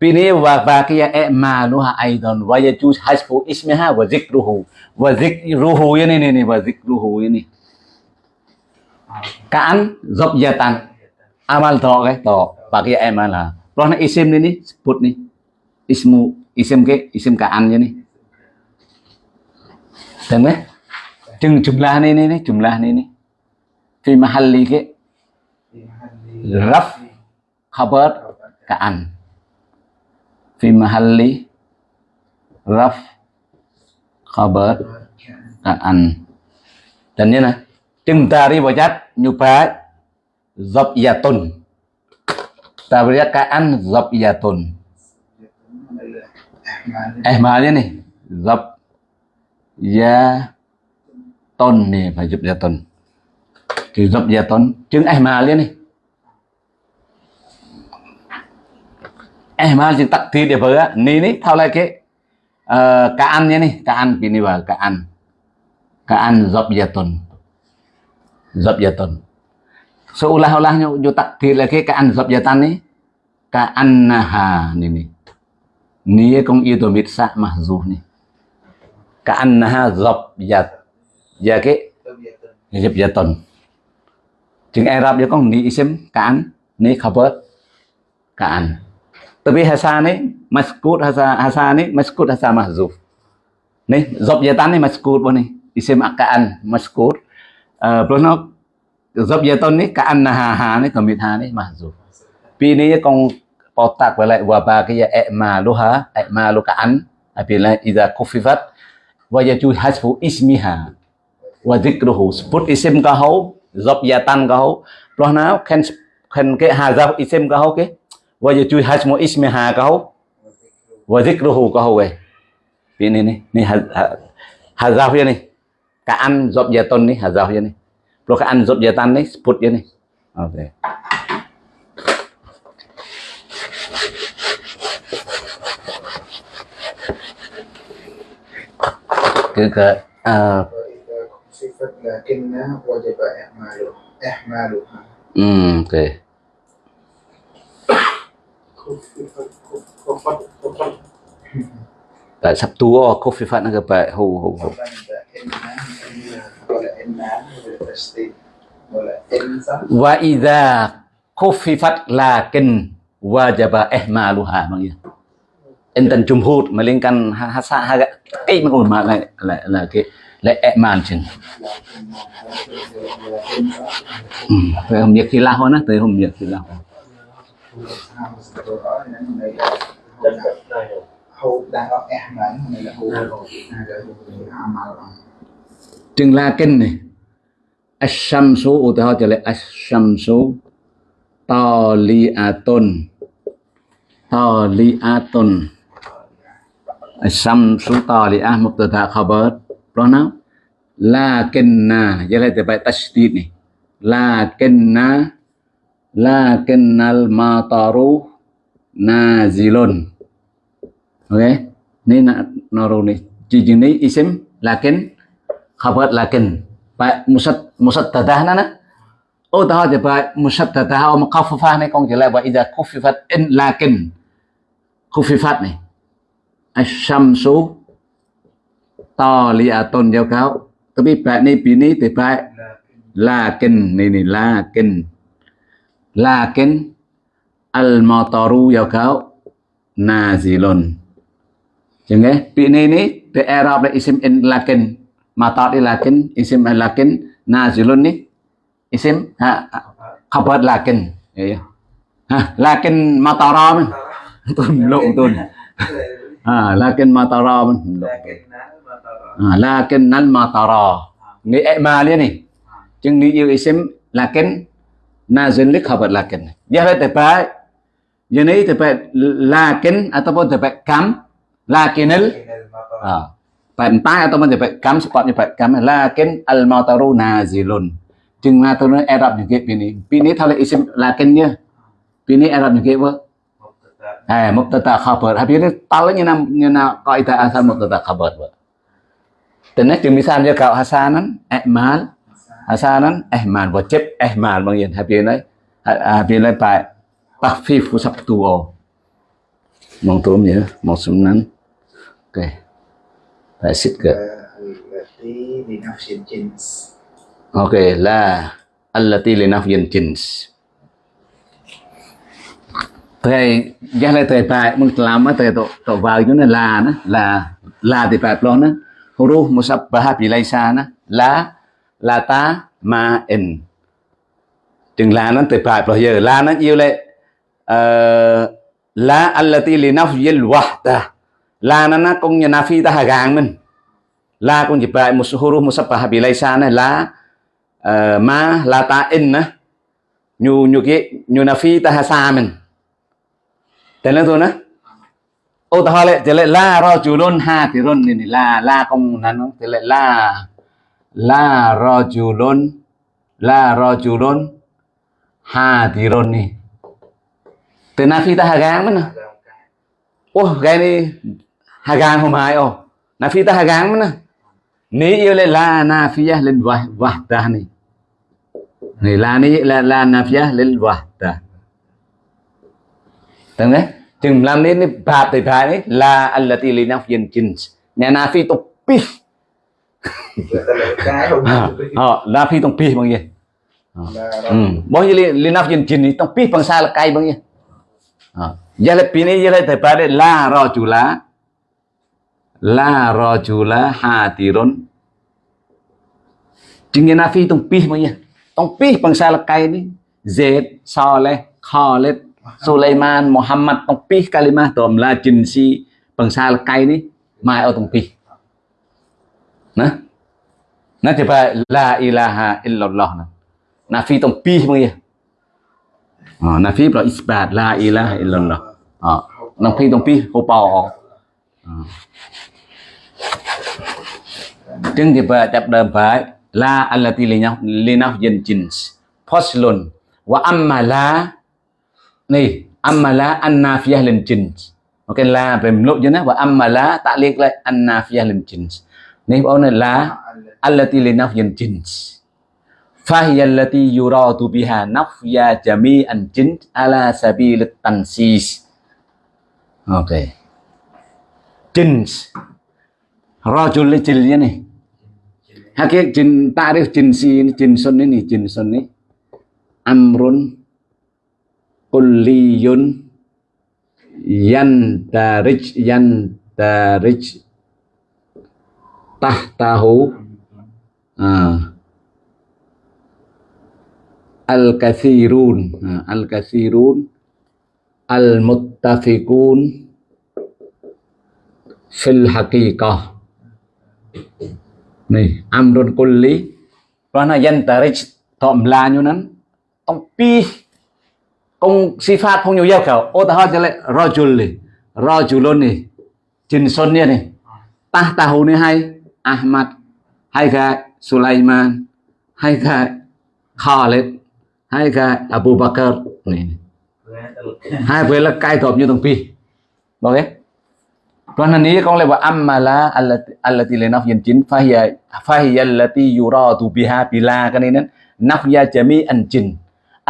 bini wa baqiya a'maluha aidan wa yajuz hasbu ismiha wa zikruhu wa zikruhu ini nih nih wa zikruhu ini kan gia yatan amal to ke to baqiya a'malah Rohna isim này nih put này ismu isim ke isim kaan ni nih Đúng đấy. Chừng này này này ni, là này này fi mahalli ke? Raf khabar kaan. Fi mahalli raf khabar kaan. Dan ni nè chừng tari wajat nyupa zabiyatun tabriya kaan zabiyatun eh malnya nih zab ya ton nih phải giúp ya ton thì zab ya ton chừng eh malnya nih ihmal chừng takdir dia ber ni ni thau lai ke uh, kaan nya nih kaan pini wa kaan kaan zabyatun zabyatun seulah-ulahnya yo takdir lagi kaan zabyatan ni kaannaha ni ni ni kong itu mitsa mahzuf ni kaannaha zabyat ya ke tabiatan zabyatun chừng Arab dia kong xem cán ní ni khabar kaan tapi hasa ni maskut hasa hasa ni maskut hasa mahzuf ni zabyatan ni maskut bọn ni isim akaan maskut uh, à, plus nó zabyatan ni kaannaha ha ni tamit ha ni mahzuf pi ni con potak với lại wa ba cái i'maluha i'malu kaan apabila à, idza kufifat wa yaju hasfu ismiha. Wa dhikruhu sebut isim kahau zabyatan kahau lo nào khen khen cái hazaf isim kahau cái wa yaju hasmu ismiha kahau wa dhikruhu kahau cái ini nih nih hazaf ya nih kaan zabyatan nih hazaf ya nih plus kaan tan nih sebut ya nih oke cứ cái à, وإذا خففت لكن وجب إعماله إحمالها ừ, ok خففت خففت خففت tại sắp tua có phi phát nó cái bài hù hù hù خففت إن ولا إن ولا تشديد ولا إن صح wa idza khuffifat lakin wajaba ihmaluha mang ya enten jumhur melingkan hasa haga cái mà mà lại là là lệ lại ihmal chừng về hôm không biết khi lao nó tới hôm biết khi lao chất này hô đang có em mà này là hô này là hô amal chừng to li ashamsu uta ho chale ashamsu taliatun taliatun ashamsu taliah khabar pronoun lakinna giờ lại từ bài tashdid này lakinna, lakinnal mataru nazilun. Ok? Ni nak naru ni. Jijin ni isim, lakin, khabar lakin. Bài musad musaddadah nana. Oh, ô ta thì bài musaddadah ô oh, mukhaffafah này con chỉ là bài idza khuffifat in lakin. Khuffifat này ashamsu taliatun jauh ya kau. Tapi baik bani bini tiba lakin ini lakin. Lakin al motoru jauh ya kau nazilun. Jengke eh? bini ini di era isim in lakin? Matari lakin isim lakin nazilun nih isim ha, khabar lakin. Ya, ya. Lakin matara tun luk tun. Ah lakin matara tun À, لكن المطر ni ma liên này chừng ni yêu isim là kén na dân lực học là kén giờ phải tập bài giờ này tập bài là kén ataupun tập bài cam là kenel tại tay ataupun tập bài cam spot như vậy cam là kén al mataru nazilun. Chừng na tôi nói Arab như cái pini pini thay isim là kén nhá pini Arab như cái vợ à mubtada khabar. Habis ini talanya nam nyana kaidah asal mubtada khabar vợ tenes jeung misalnya kau hasanan ihmal hasanan ihmal wa jib ihmal bang yen habi lai à, à, habi lai pa takhfif ku sabtu mong tôm nhớ, mong sum nan ok. Phải xích cơ. Ok, là allati li nafyin jins. Thầy giá lại thầy phải mừng làm mà thầy tổ tổ vào chỗ này là nó, là là thì phải lo nó huruf musabbaha bilaisa nó là là ta, ma in chừng là nó từ bài lo giờ là nó yêu lệ? Là anh là allati li nafyil wahda. Là nó nó cũng như nafi ta hà gang mình. Là cũng như bài một số huru musabbaha bilaisa này là ờ, ma là ta in á. Nhu nhu cái, nhu nafi ta hà sa mình. Tên là thôi nữa ô ta hỏi lệ, thì lại la ro chú lôn ha thì ron này la la công nắn nó thì lại la la ro chú lôn la ro chú lôn ha thì ron này na phi ta hà gang mình nè ô cái này hà gang hôm hai ô nafi ta hà gang mình nè ní yêu lại la nafiyah lil wah ta này này la ni la la lên lil ta. Tengok eh? Chừng làm nên cái bạp thì phải đấy là allati li nafyin jins. Nhà nafi tục pi. cái không À, ờ, nafi tông pi bằng gì? là Ừ. Bao nhiêu li, li nafyin jins ni tông pi bằng sa là cay bằng gì? Ờ. Giờ là pi này giờ là thầy phải đấy la ro chủ lá. La ro chủ lá ha tirun. Chừng nhà nafi tông pi bằng gì? Tông pi bằng sa là cay ni. Z, Saleh, Khalid, Sulaiman Muhammad tengpih kalimah domla jinsi bangsa lekai ini mai au tengpih nah nah tiba la ilaha illallah nah nafi tengpih mong ya oh, nafi pro isbat la ilaha illallah oh, tengpih tengpih ho pao oh. ចឹងគេបើចាប់ដើមបាយឡាអលឡាទីលីណាលីណាហ្យិនជីនសផុសលុនវ៉ាអាំម៉ាឡា này amala annafiyah lil jins. Ok la về lộ cho nó nah, amala ta liên lại annafiyah lil jins. Này bao này la allati li nafyan jins. Fahiyallati yuradu biha nafya jami'an jins ala sabilit tansis. Ok jins. Rajul jil nih. Hakik jin tarif jinsi ini jinsun ini jinsun ini. Amrun kulliyun yantarij yantarij tahtahu ah, al-kathirun ah, al-kathirun al-muttafiqun fil haqiqah. Nih amrun kulli karena yantarij tak melanyunan công si sifat không nhiều yêu kiểu, ô ta hơn cho lại rojul này rojulon này jin son này ta ta hồn này hay ahmad hay cả sulaiman hay cả khalid hay cả abu bakr này hai về là cai gộp như thằng pi. Ok còn hình ý con lại bảo, amma la allati la nafyan jin fahiya fahiya allati yuradu biha bila cái này nó nafya jami'an jin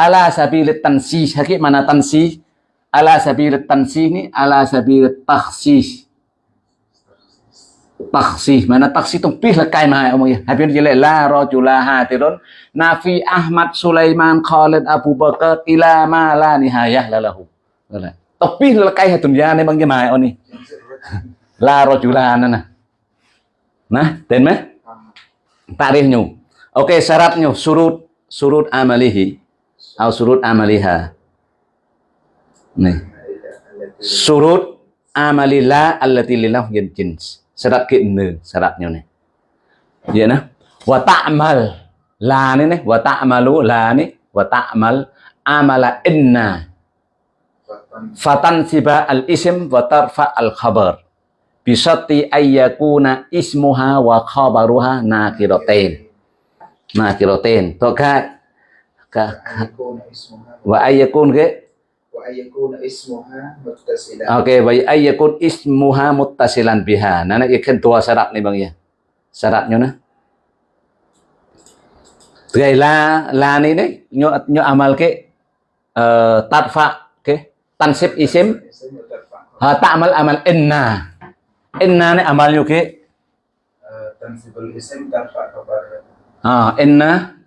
ala sabilit tansih. Hakik mana tansih? Ala sabilit tansih ni ala sabilit taksih. Taksih. Mana taksih itu pih lekai mah omongnya. Habib jelek la rajula hatirun. Nafi Ahmad Sulaiman Khalid Abu Bakar ila ma la nihayah lalahu. Tapi lekai hatun ya ne bangge mah oni. La rajula nana. Nah, den mah? tarikhnya Oke, syaratnya surut surut amalihi atau surut amaliha. Nih. Surut amalillah allati lillah jins. Syarat keenam syaratnya nih. Ya nah. Wa ta'mal. La ni nih. Wa ta'malu la ni wa ta'mal amala inna. Fatan siba al isim wa tarfa al khabar bisati ayyakuna ismuha wa khabaruha nakiratain nakiratain to ka, wa ayyakun ke? Wa ayyakun ismuha muttasilan. Oke okay, wa ayyakun ismuha muttasilan biha. Nana ya ikan dua syarat nih bang ya? Syaratnya nah Gay la la ni ni nyo nyo amal ke? Uh, ke? Tansib isim? Ha ta'mal amal inna. Inna ni amalnya ke? Eh, tansibul isim tarfa kabar ah inna.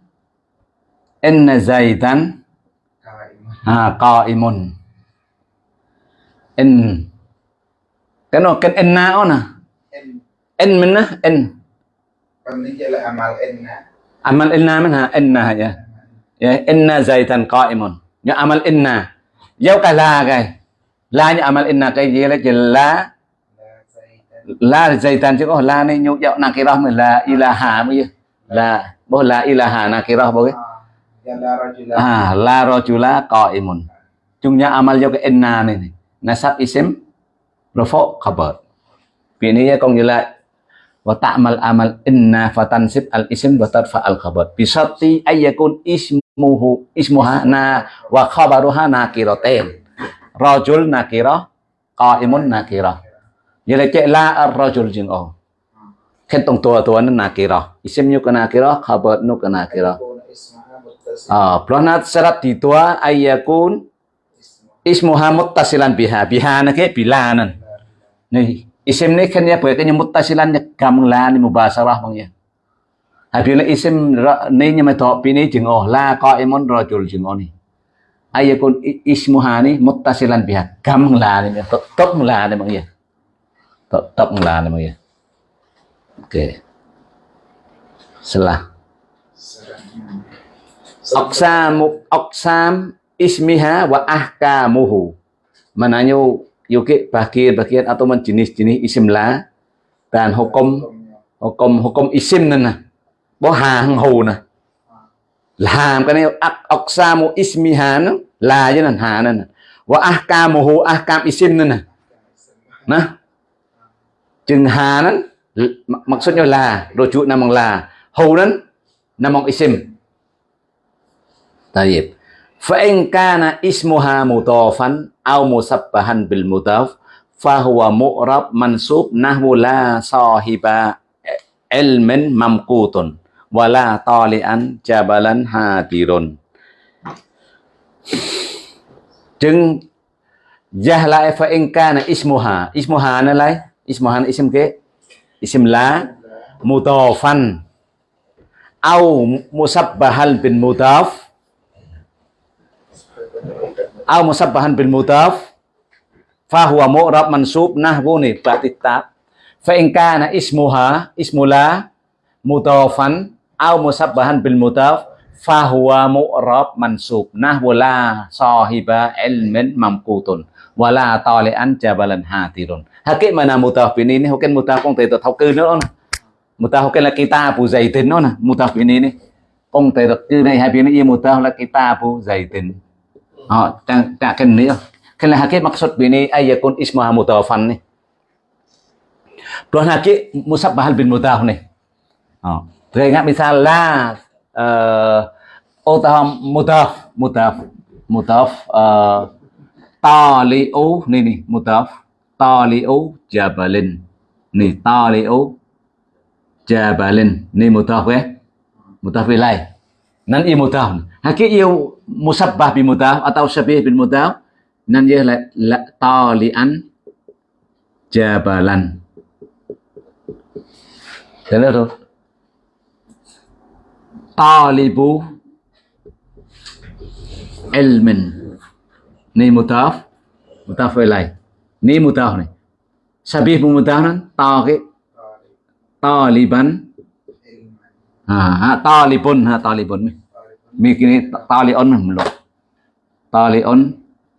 Inna zaidan ha qaimun. In. Cái nó cái in. Na nè in. Mình á in là amal inna amal inna mình ha inna ya. Ya inna zaitan qaimun. Ya amal inna. Dấu cái la cái la như amal inna cái gì là chỉ la la zaitan chứ có la này nhục dạo nakirah mình là ilaha mới là bố la ilaha nakirah bố cái Ah, la rajula qaimun. Jungnya amal inna này, này. Nasab isim rafa khabar. Ini ya kong jela wa ta'mal amal inna fatansib al isim wa tarfa al khabar. Bisati ayyakun ismuhu ismuha na wa khabaruha nakiratain. Rajul nakirah, qaimun nakirah. Jadi cek la ar-rajul jeng oh. Kan tong tua tua nakirah. Isim nyu nakirah, khabar nu nakirah. Ah, pelonat syarat ditua ayyakun ismuha muttasilan biha. Biha na ke bilanan. Nih, isim ni kan ya boleh kan muttasilan ya gamlan mubasarah bang ya. Habis isim ni nya meto pini jeng oh la qaimun rajul jeng oh ni. Ayyakun ismuha ni muttasilan biha. Gamlan ni tetap lan bang ya. Tetap lan bang ya. Oke. Selah. Aqsam aqsam ismiha wa ahkamuhu. Mananya yukit bagian-bagian atau jenis-jenis isim la, dan hukum hukum hukum isim nana. Bo hàng hù nè. Làm cái này aqsamu ismiha nó là với nè hà nè. Wa ahkamuhu, ahkam isim nè. Nè. Chừng hà nó maksudnya là rujuk namang la. Hù nó namang isim. Taib. Fa in ismuha mudhafan au musabbahan bil mudhaf fahuwa mu'rab mansub nahwu la sahiba ilmin mamkutun, wala talian jabalan hadirun. Deng jahla fa in kana ismuha. Ismuha nalai? Ismuha isim ke? Isim la mudhafan au musabbahal bin mutawf. Au musabbahan bil mudaf fa huwa mu'rab mansub nahwu ni tab fa in kana ismuha, ismula mudafan au musabbahan bil mudaf fahuwa mu'rab mansub nahwu la sahiba ilmin mamqutun wala tali'an jabalan hatirun hakik mana mutaf ini ni hoken mutaf kong te to thau cư nữa nè mutaf hoken là kitabu zaitin nữa nè mutaf ini ni. Kong te to cư này hai bên ini mutaf là kitabu zaitin Ờ, họ đang ta cái này, cái là hakik maksud bini ayakun ismaha mutawafan ni Tuan hakik musabbahal bin mutaf ni Ờ. Rồi ingat misal la uh, utah mutaf mutaf mutaf uh, taliu ni ni mutaf taliu jabalin. Ni taliu jabalin ni mutaf eh mutaf ilai nan i mutaf hakik yêu musabbah bi mutaf atau syabih bil mutaf nan ia la, la talian jabalan. Thế rồi talibu ilmin. Ni mutaf mutaf ilai ni mutaf ni. Sabih pun mutaf nan ta ke taliban ha talibun ha talibun mi mi kini talion mi lo talion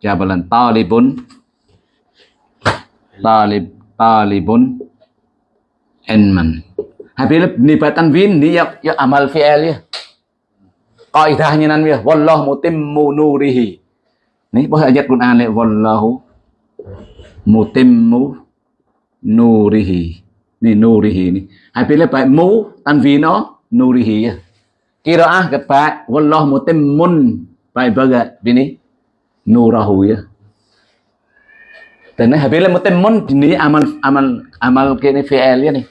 jabalan talibun talib talibun ilman Habis ni batan win ni ya, ya amal fi'il ya. Kaidahnya nan ya wallahu mutimmu nurihi. Ni bahasa ayat Quran le wallahu mutimmu nurihi. Ni nurihi ni. Habis le pai mu tan vi nó nurihi ya. Qiraah ke wallahu mutimmun bai baga bini nurahu ya. Dan habis mutimmun ni amal amal amal ke fi'il ya ni.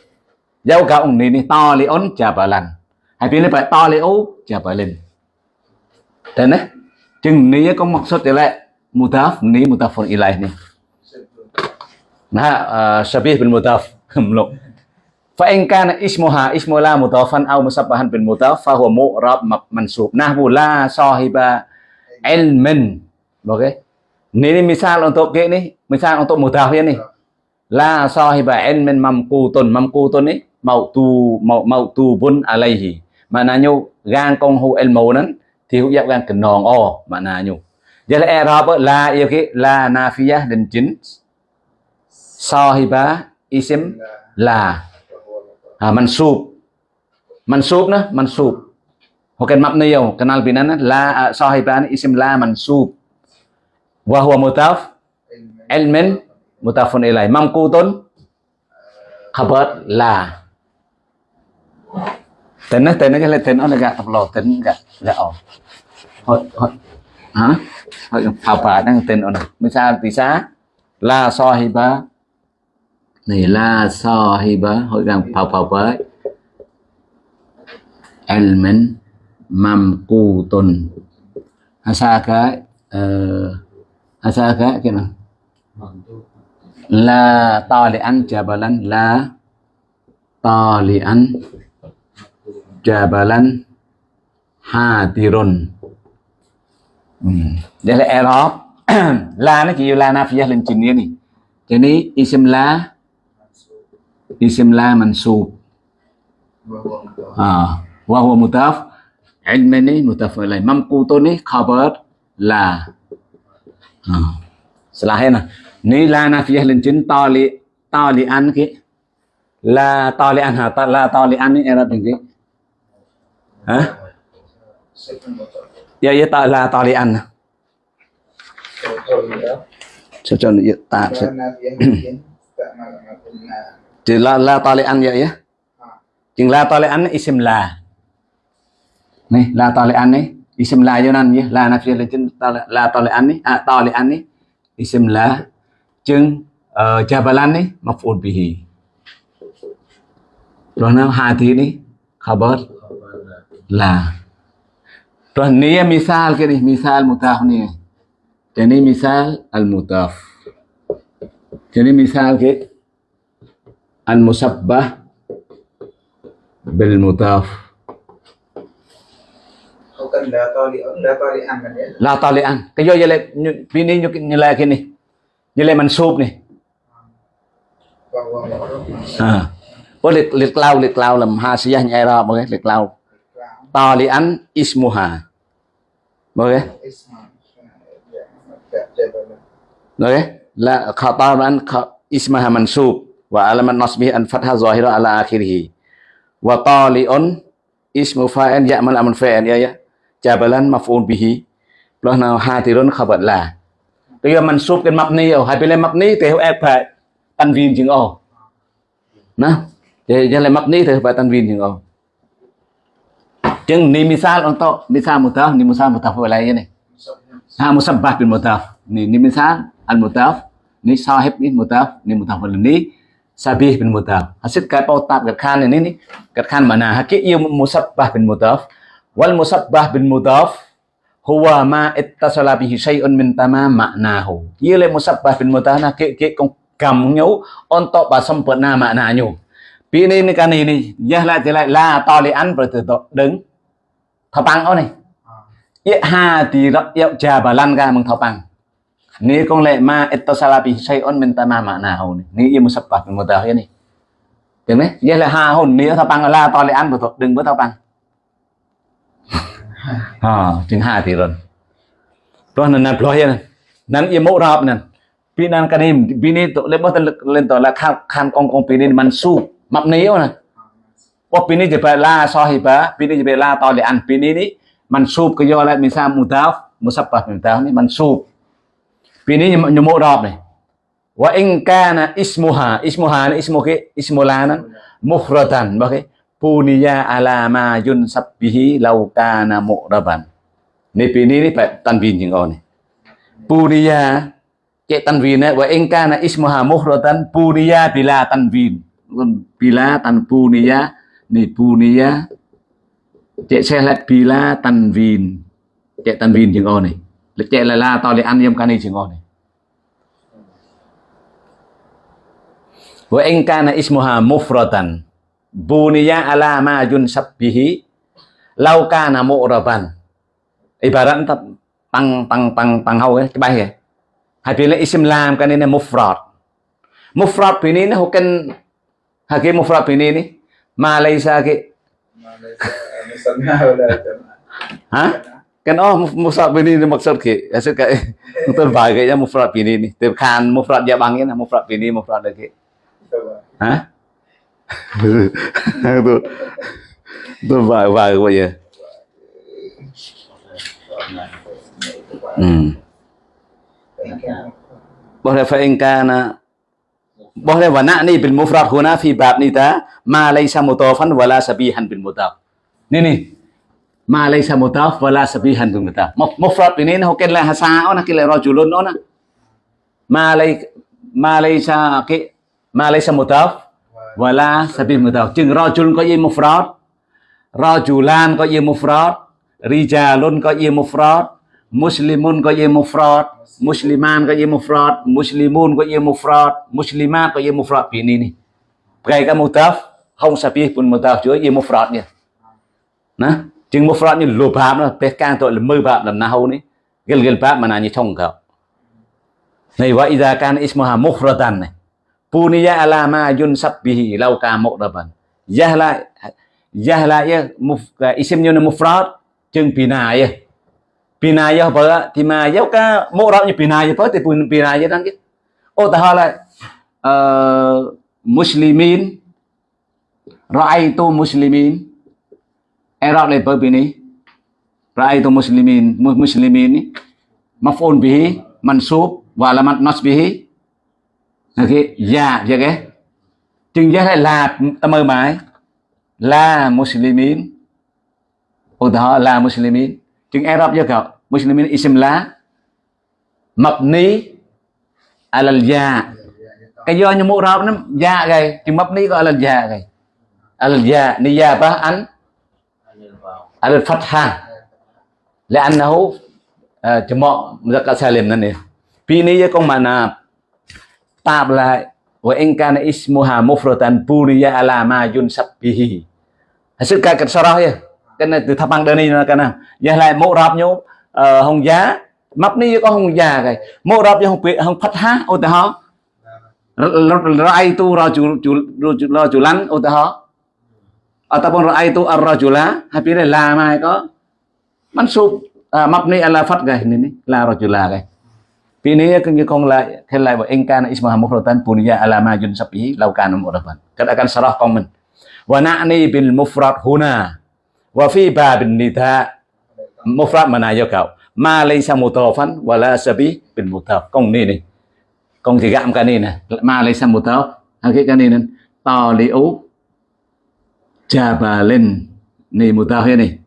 Dấu cả ông này ni to li on jabalan. Hai pilih pak to li o jabalin. Dan eh chừng ni có maksud lại mutaf ni mutafun ilaih ni. Nah, uh, syabih bil mutaf mluk. Fa ismuha ismu la mutafan aw musabbahan bil mutaf fa huwa mu'rab mansub. Nahwu la sahiba ilmin. Oke. Ini, misal untuk ini, misal untuk mutaf ya nih. La sahiba ilmin mamkutun. Mamkutun nih mautu mautubun alaihi maknanya gan công hu ilmu nan thì hữu giác gan cái nòng o maknanya jadi i'rab la yêu cái la nafiyah dan jin sahiba isim la ha mansub mansub cái mansub bukan mabniyo kenal binan la à, sahiban isim la mansub wa huwa mutaf? Elmen, mutafun ilai mamkutun khabar là, tên nó tên nó cái là tên nó là gạt tập lò tên gạt gạt ổ. Hả, hả, hả hồi phào phà đang tên nó này la so hi ba hỏi rằng so hi với. Hồi gần phào phào với ilmin asa cái ờ, uh, asa cái cái nào? La talian jabalan la talian jabalan hadirun hmm. Ừ. đây là Arab. La nó chỉ là nafiyah lên trình này cho nên isim la isim la mansub à wa huwa mutaf ilmi ni mutaf ilaih mamkutu ni khabar à, la à. selain ni la nafiyah lên trình tali tali an ki la tali an ha dạ, dạ, la tali an ni Arab ni hả? Ya ya ta thì la la talian ya ya chừng la talian isim la. Này la talian này isim la cho nên ya la nafsi là chừng la talian này à talian này isim la. Chừng jabalan này maf'ul bihi rồi nó hati này khabar lah Terus ni ya misal ke ni, misal mutaf ni. Jadi misal al-mutaf. Jadi misal ke المسبه بالمضاف la talian kayo jele ini nilai kini nilai mansub nih à. có liệt liệt lao liệt lao làm ha sĩ anh ai ra mọi người liệt lao. To li ăn ismuha. Mọi người. Mọi người. Là khata ăn ismaha mansub wa alamat nasbihi an fathah zahira ala akhirih. Wa tali'un ismu fa'il ya'mal amal fa'il ya ya. Jabalan maf'ul bihi. Plus nào hatirun khabar la. Tức là mansub cái mabni ở hai bên mabni thì hiệu ép phải tanwin chừng ô. Nè. Thì giờ là mabni thì phải tanwin chừng ô. Chừng ni misal untuk misal mutaf ni misal mutaf wa lain ni. Ha musabbah bil mutaf. Ni ni misal al mutaf, ni sahib ni mutaf, ni mutaf wal ni sabih bin mudaf. Hasil kayak pautat kerkan ini nih kerkan mana? Hakik ia musabbah bin mudaf. Wal musabbah bin mudaf huwa ma ittasala bihi syai'un min tamam ma'nahu. Ia le musabbah bin mudaf nah ke ke kong gam nhau untuk ba sempurna maknanya. Pi ini ni kan ini ya la ti lại la to li an berarti to đứng. Thập bằng ô này. Ya ha ti rak ya jabalan ka meng thập bằng. Ni con lệ ma esto salapi say on menta ma ma na hồn ni yêu sắp bạc một tờ cái này tiếng đấy vậy là ha hồn ni thao băng là to lại ăn của đừng bữa thao băng à chính hà thì rồi đó là nằm loay nè nằm yêu mẫu rạp nè pin ăn cái này pin này tụi lên bắt lực lên tụi là khăn khăn con con pin này mình su mập ní nè ô pin này chỉ phải la so hi ba pin này chỉ phải la to lại ăn pin này đi mình sụp cái do lại mình sao mù tao mù sắp bạc mình tao này mình sụp nyu mẫu rạp này. Wa in kana ismuha, ismuha na ismu ke ismulanan mufradan, okay? Puniya ala ma yun sabbihi law kana mu'raban. Ni pi ni ni phải tanwin jing on. Puniya ke tanwin wa in kana ismuha mufradan puniya bila tanwin. Bila tan puniya ni puniya cek xe lại bila tanwin. Cek tanwin jing on này lịch chạy là la tao để ăn yếm cani chỉ ngon này. Wa in kana ismuha mufratan. Buniya ala ma yunsabbihi lau kana mu'raban ibarat tang tang tang tang hau cái bài kìa. Hay pilih isim lam kan ini mufrad. Mufrad ini ini hukan haki mufrad ini ini malaysia haki ha kan oh mufrad bini ini maksud ke hasil kayak itu bagainya mufrad bini ini. Kan mufrad ya bangin mufrad bini mufrad lagi. Hah? Itu itu bahagia bahagia ya. Hmm. Boleh fa'inkana boleh wana ini bil mufrad huna fi bab nita ma laisa mutawafan wala sabihan bil mutaf ini nih ma laysa mutaf, wala sabihan bil mutaf. Muf- mufrad, ini nó cái là hasa ona cái là rajulun ona ma lay, ma laysa cái ma laysa mutaf, wala sabih mutaf. Chừng rajul có gì mufrad rajulan có gì mufrad, rijalun có gì mufrad, muslimun có gì mufrad, musliman có gì mufrad, muslimun có gì mufrad muslimat có gì mufrad. Ini nih cái cái mutaf không sabih pun mutaf chứa gì mufrad nha จึงมุฟรอดนี่ลูบาบนะเปกางตัวละมือบาบลำนาหูนี่เกลเกลบาบมานานี่ชงเขาในว่าอิดาการอิสมาฮามุฟรอดันนี่ปูนิยะอัลามายุนซับบิฮิเลากามุกรบันยะละยะละยะมุฟอิสมยุนมุฟรอดจึงปีนายะปีนายะเพราะที่มายะกามุกรอบนี่ปีนายะเพราะที่ปูนปีนายะนั่นกิ๊โอ้แต่ฮะละเอ่อมุสลิมินรอไอตุมุสลิมิน Arab le per ini ra'aitu muslimin muslimin ni maf'ul bihi mansub wa alamat nasbihi Ok, dạ, dạ ya cái chừng giá lại là ta mơ mãi. Là muslimin. Ô đó là muslimin. Chừng Arab cho cậu muslimin isim lá. Mabni alal ya cái do như mũ rab nó ya gầy. Chừng mabni có alal ya gầy. Alal ya ni ya ba anh. alal fatha لأنه جمع مذكر سالم نني بيني يكون mana tạp lại wa in kana ismuha mufratan puriya ala ma yunsab bihi sự cái cái sau đó ya cái này từ thập bằng đơn này là cái nào giờ lại mẫu rạp nhau hồng giá mập ni có hồng giá cái mẫu rạp nhau hồng bị hồng phát ha ô tê họ rai tu ra chủ chủ ra chủ lăn ô tê họ ataupun raaitu ar-rajula habis la mai có mansub à, mabni ala fat cái ini nih la rajula cái Pini e ya như kong la khen lại wa ingkana kana mufradan buniya ala ma yunsabihi law kana mu'rafan katakan sarah komen. wa na'ni bil mufrad huna wa fi babin nida mufrad mana yo kau. Ma laysa mutawafan wa la sabi bil mutawaf. Kong ni ni. Kong thì gạm cái này nè ma laysa mutawaf cái cái này nè to liu jabalin ni mutawaf ini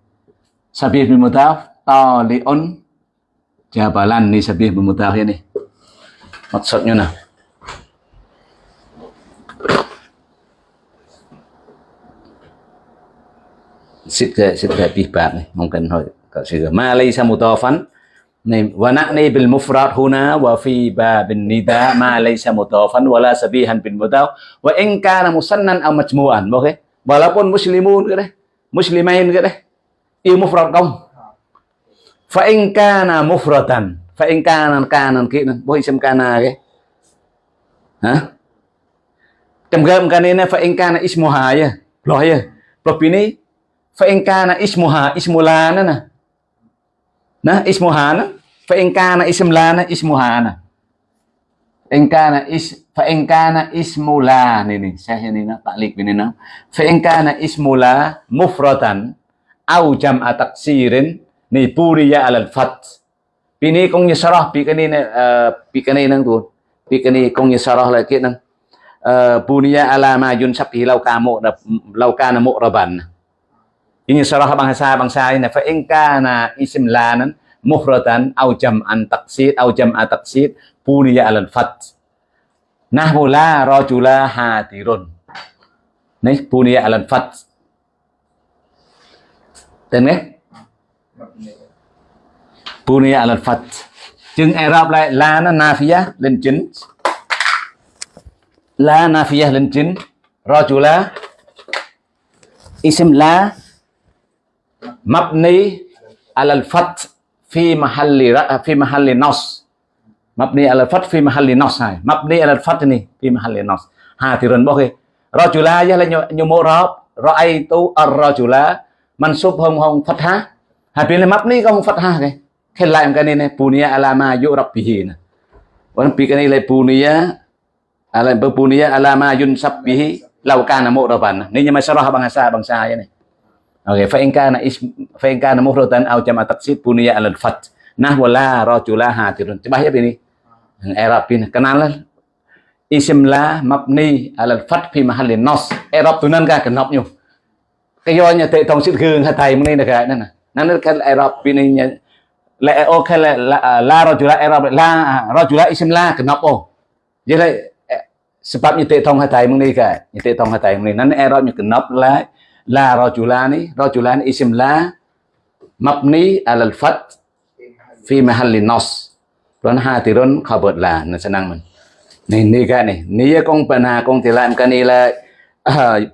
sabi bil mutawaf to liun jabalan ni sabi bil mutawaf ini maksudnya nah ستة ستة بيه باب ممكن هو كسيغا ما ليس مضافا ونعني بالمفرد هنا وفي باب النداء ما ليس مضافا ولا سبيها بالمضاف وإن كان مسنن أو مجموعا اوكي walaupun muslimun cái đấy muslimain cái đấy yêu mufrad không fa in kana mufradan fa in kana kana kia bôi xem kana cái hả trong gam cái này fa in kana ismuha ya loh ya propini fa in kana ismuha ismulana na nah ismuhana fa in kana ismlana ismuhana Engkana is fa engkana ismula nih nih saya ini nah taklik ini nah fa engkana ismula mufratan au jam ataksirin nih puriya alal fat pini kong nyesarah pikani uh, pikani nang tuh pikani kong nyesarah lagi nang uh, puriya ala majun sapi laukamu laukana mukraban ini sarah bangsa bangsa ini fa engkana ismlanan mufratan au jam antaksid au jam ataksid buniya alal fat nahwu la rajula hadirun này buniya alal fat tên nghe buniya alal fat chừng Arab lại la na nafiyah lên chính la nafiyah lên chính rajula ism la mabni alal fat fi mahalli ra fi mahalli nas مبني على الفتح في محل نص هاي مبني على الفتح ني في محل نص ها تيرن بوكي رجلا يلا نيومو راب رأيت الرجلا منصوب هم هم فتحة ها بين مبني كم فتحة كي كل لايم كان ني بنيا على ما يورب به نا وان بي كان لي بنيا على بنيا على ما ينسب به لو كان مؤربا ني ما شرح بangsa bangsa ini Oke, fa in kana ism fa in kana mufradan au jama'a taksib buniya al-fath. Nah wala rajulaha tirun. Coba ya ini. Yang Arab ini kenalan la mabni 'alal fat fi mahalli nas. Arab tu nan ka kenop nyu. kayonya te tong sit thông ha gương thầy mới đây cái này nè. cái Arab ini la à, o ok à, e, la la rajula Arab la rajula isim la kenop oh. Jadi sebabnya tệ thông thầy mới đây cái. Tệ thông thầy ni nan Arab nya kenop la la rajulani rajulani isim la mabni alal fat fi mahalli nas Tuan hadirun khabar la nó senang mình này ni cái này ni con pana con thì làm cái này là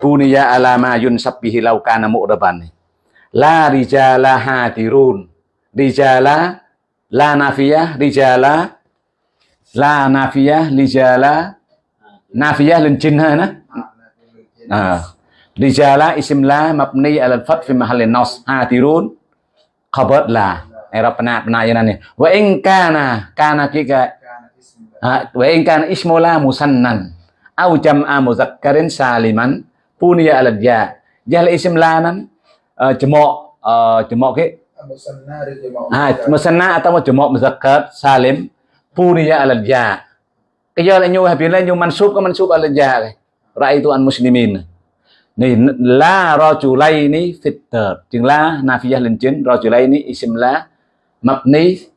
puniya alama yun sabbihi law kana mu'raban này la rijala hadirun rijala la nafiyah rijala la nafiyah rijala nafiyah lên chín ha nó à Rijala isim la mabni alal fat fi mahallin nas hadirun khabar la era pernah pernah ya nani wa in kana kana kika wa in kana ismu la musannan. Au jam'a muzakkarin saliman punya alal ya. Jal isim la nan jemo jemo ke? Ha musanna atau jemo muzakkar salim punya alal ya cái do là nhu hay biến lên nhu mansub có mansub alal ya. Ra'aitu an muslimin. Này la rajulaini fitter chừng la nafiyah lên chính rajulaini ism la mabni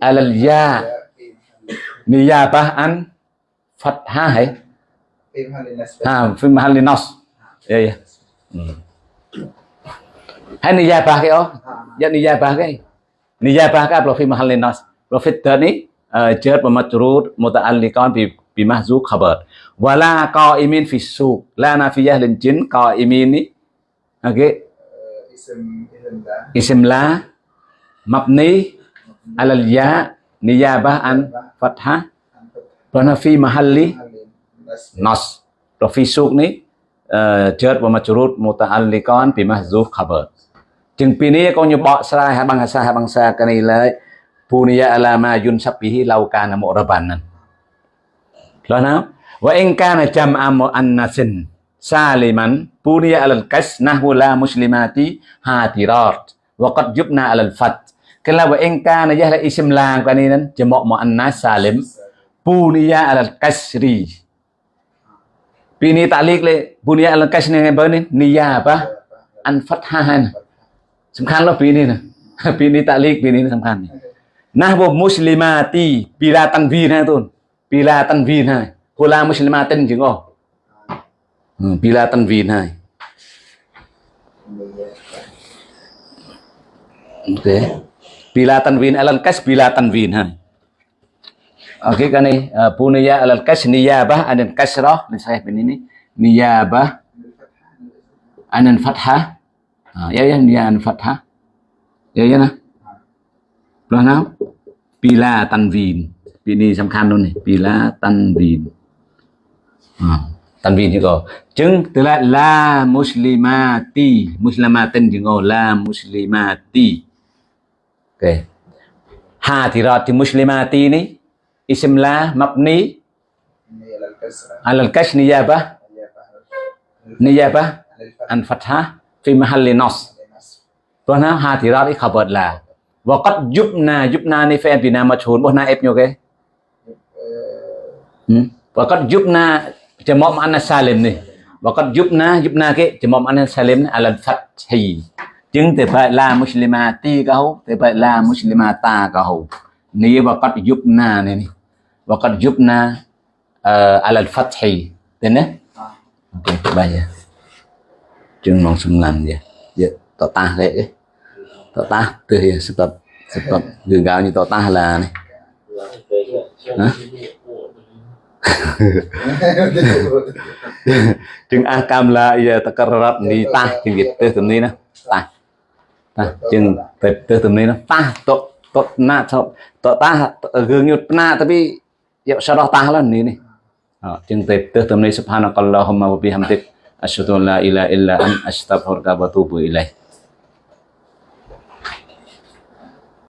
alal ya. Niyabah an fathah hay ha fi mahalli nas. Ya ya. Hay niyabah cái đó ya niyabah cái niyabah cái lo fi mahalli nas. Lo fitter ni jar wa majrur muta'alliqan bi bi mahzuf khabar. Wala qaimin fi suq. La nafiyah lin jin qaimin ni. Okey ism la mabni alal ya, niyabah an fathah. Rồi mahalli? Nas. Rồi phi suk ni eh, jar wa majrur muta'alliqan bi mahzuf khabar. Chừng pi ni con như bỏ ra hai bangsa hai bằng sa cái này là punya alama yunsabihi lau kana mu'rabanan. Lo nào wa in kana jam'a muannasin saliman punya alal kas nahwa la muslimati hatirat wa qad yubna alal fat kelaba engka na jahla isim lang kaninan jamak muannas salim. Buniya al kasri. Bini ta'liq le buniya al kasri ni bani niya apa? An fathahan samkan lo bini na bini ta'liq bini samkan nahwu muslimati bila tanwin ha tun bila tanwin ha hula muslimatin jeung hmm, oh bila tanwin ha Okay. bila tanwin alal kas bila tanwin ha. Oke kan nih eh, uh, bunya alal kas niyabah anan kasrah ini saya bin ini niyabah ya, ya, anan fathah. Ya ya dia anan fathah. Ya ya nah belah nah bila tanwin. Ini samkan khan nih bila tanwin. Tanwin juga. Jeng telah la muslimati. Muslimatin chứ la muslimati. okay. حاضرات مسلماتين اسم لا مبني على الكسر نيابة نيابة عن فتحة في محل نص بنا حاضرات خبر لا وقد جبنا جبنا ني في ابنا مجهول بنا اب نيو كي وقد جبنا جمع معنى سالم ني وقد جبنا جبنا كي جمع معنى سالم على الفتح chừng thì phải là muslima ti cả thì phải là muslima ta cả hậu nếu và cắt giúp na này và cắt giúp na ờ, al al fathi. Thế nè? Ok bây giờ. Chừng mong sum làm gì? Giờ, tỏ ta đấy tỏ ta, từ here sắp tập sắp tập. Gừng gạo như tỏ ta là này. Chừng a cam là giờ ta cắt rập đi ta, thì việc tới thế này nè. Ta. ណាជាងទៅទៅទំនេរប៉ះតតណាថបតតារឿងយុទ្ធណាទៅពីយកសរោះតាឡនេះនេះជាងទៅទៅទំនេរសុផានកល្លាហុមវបិហាំតិកអស្ហឌុលឡាអ៊ីឡាអ៊ីឡាអនអស្តាហ្វិរុកវតូប៊ូអ៊ីឡៃ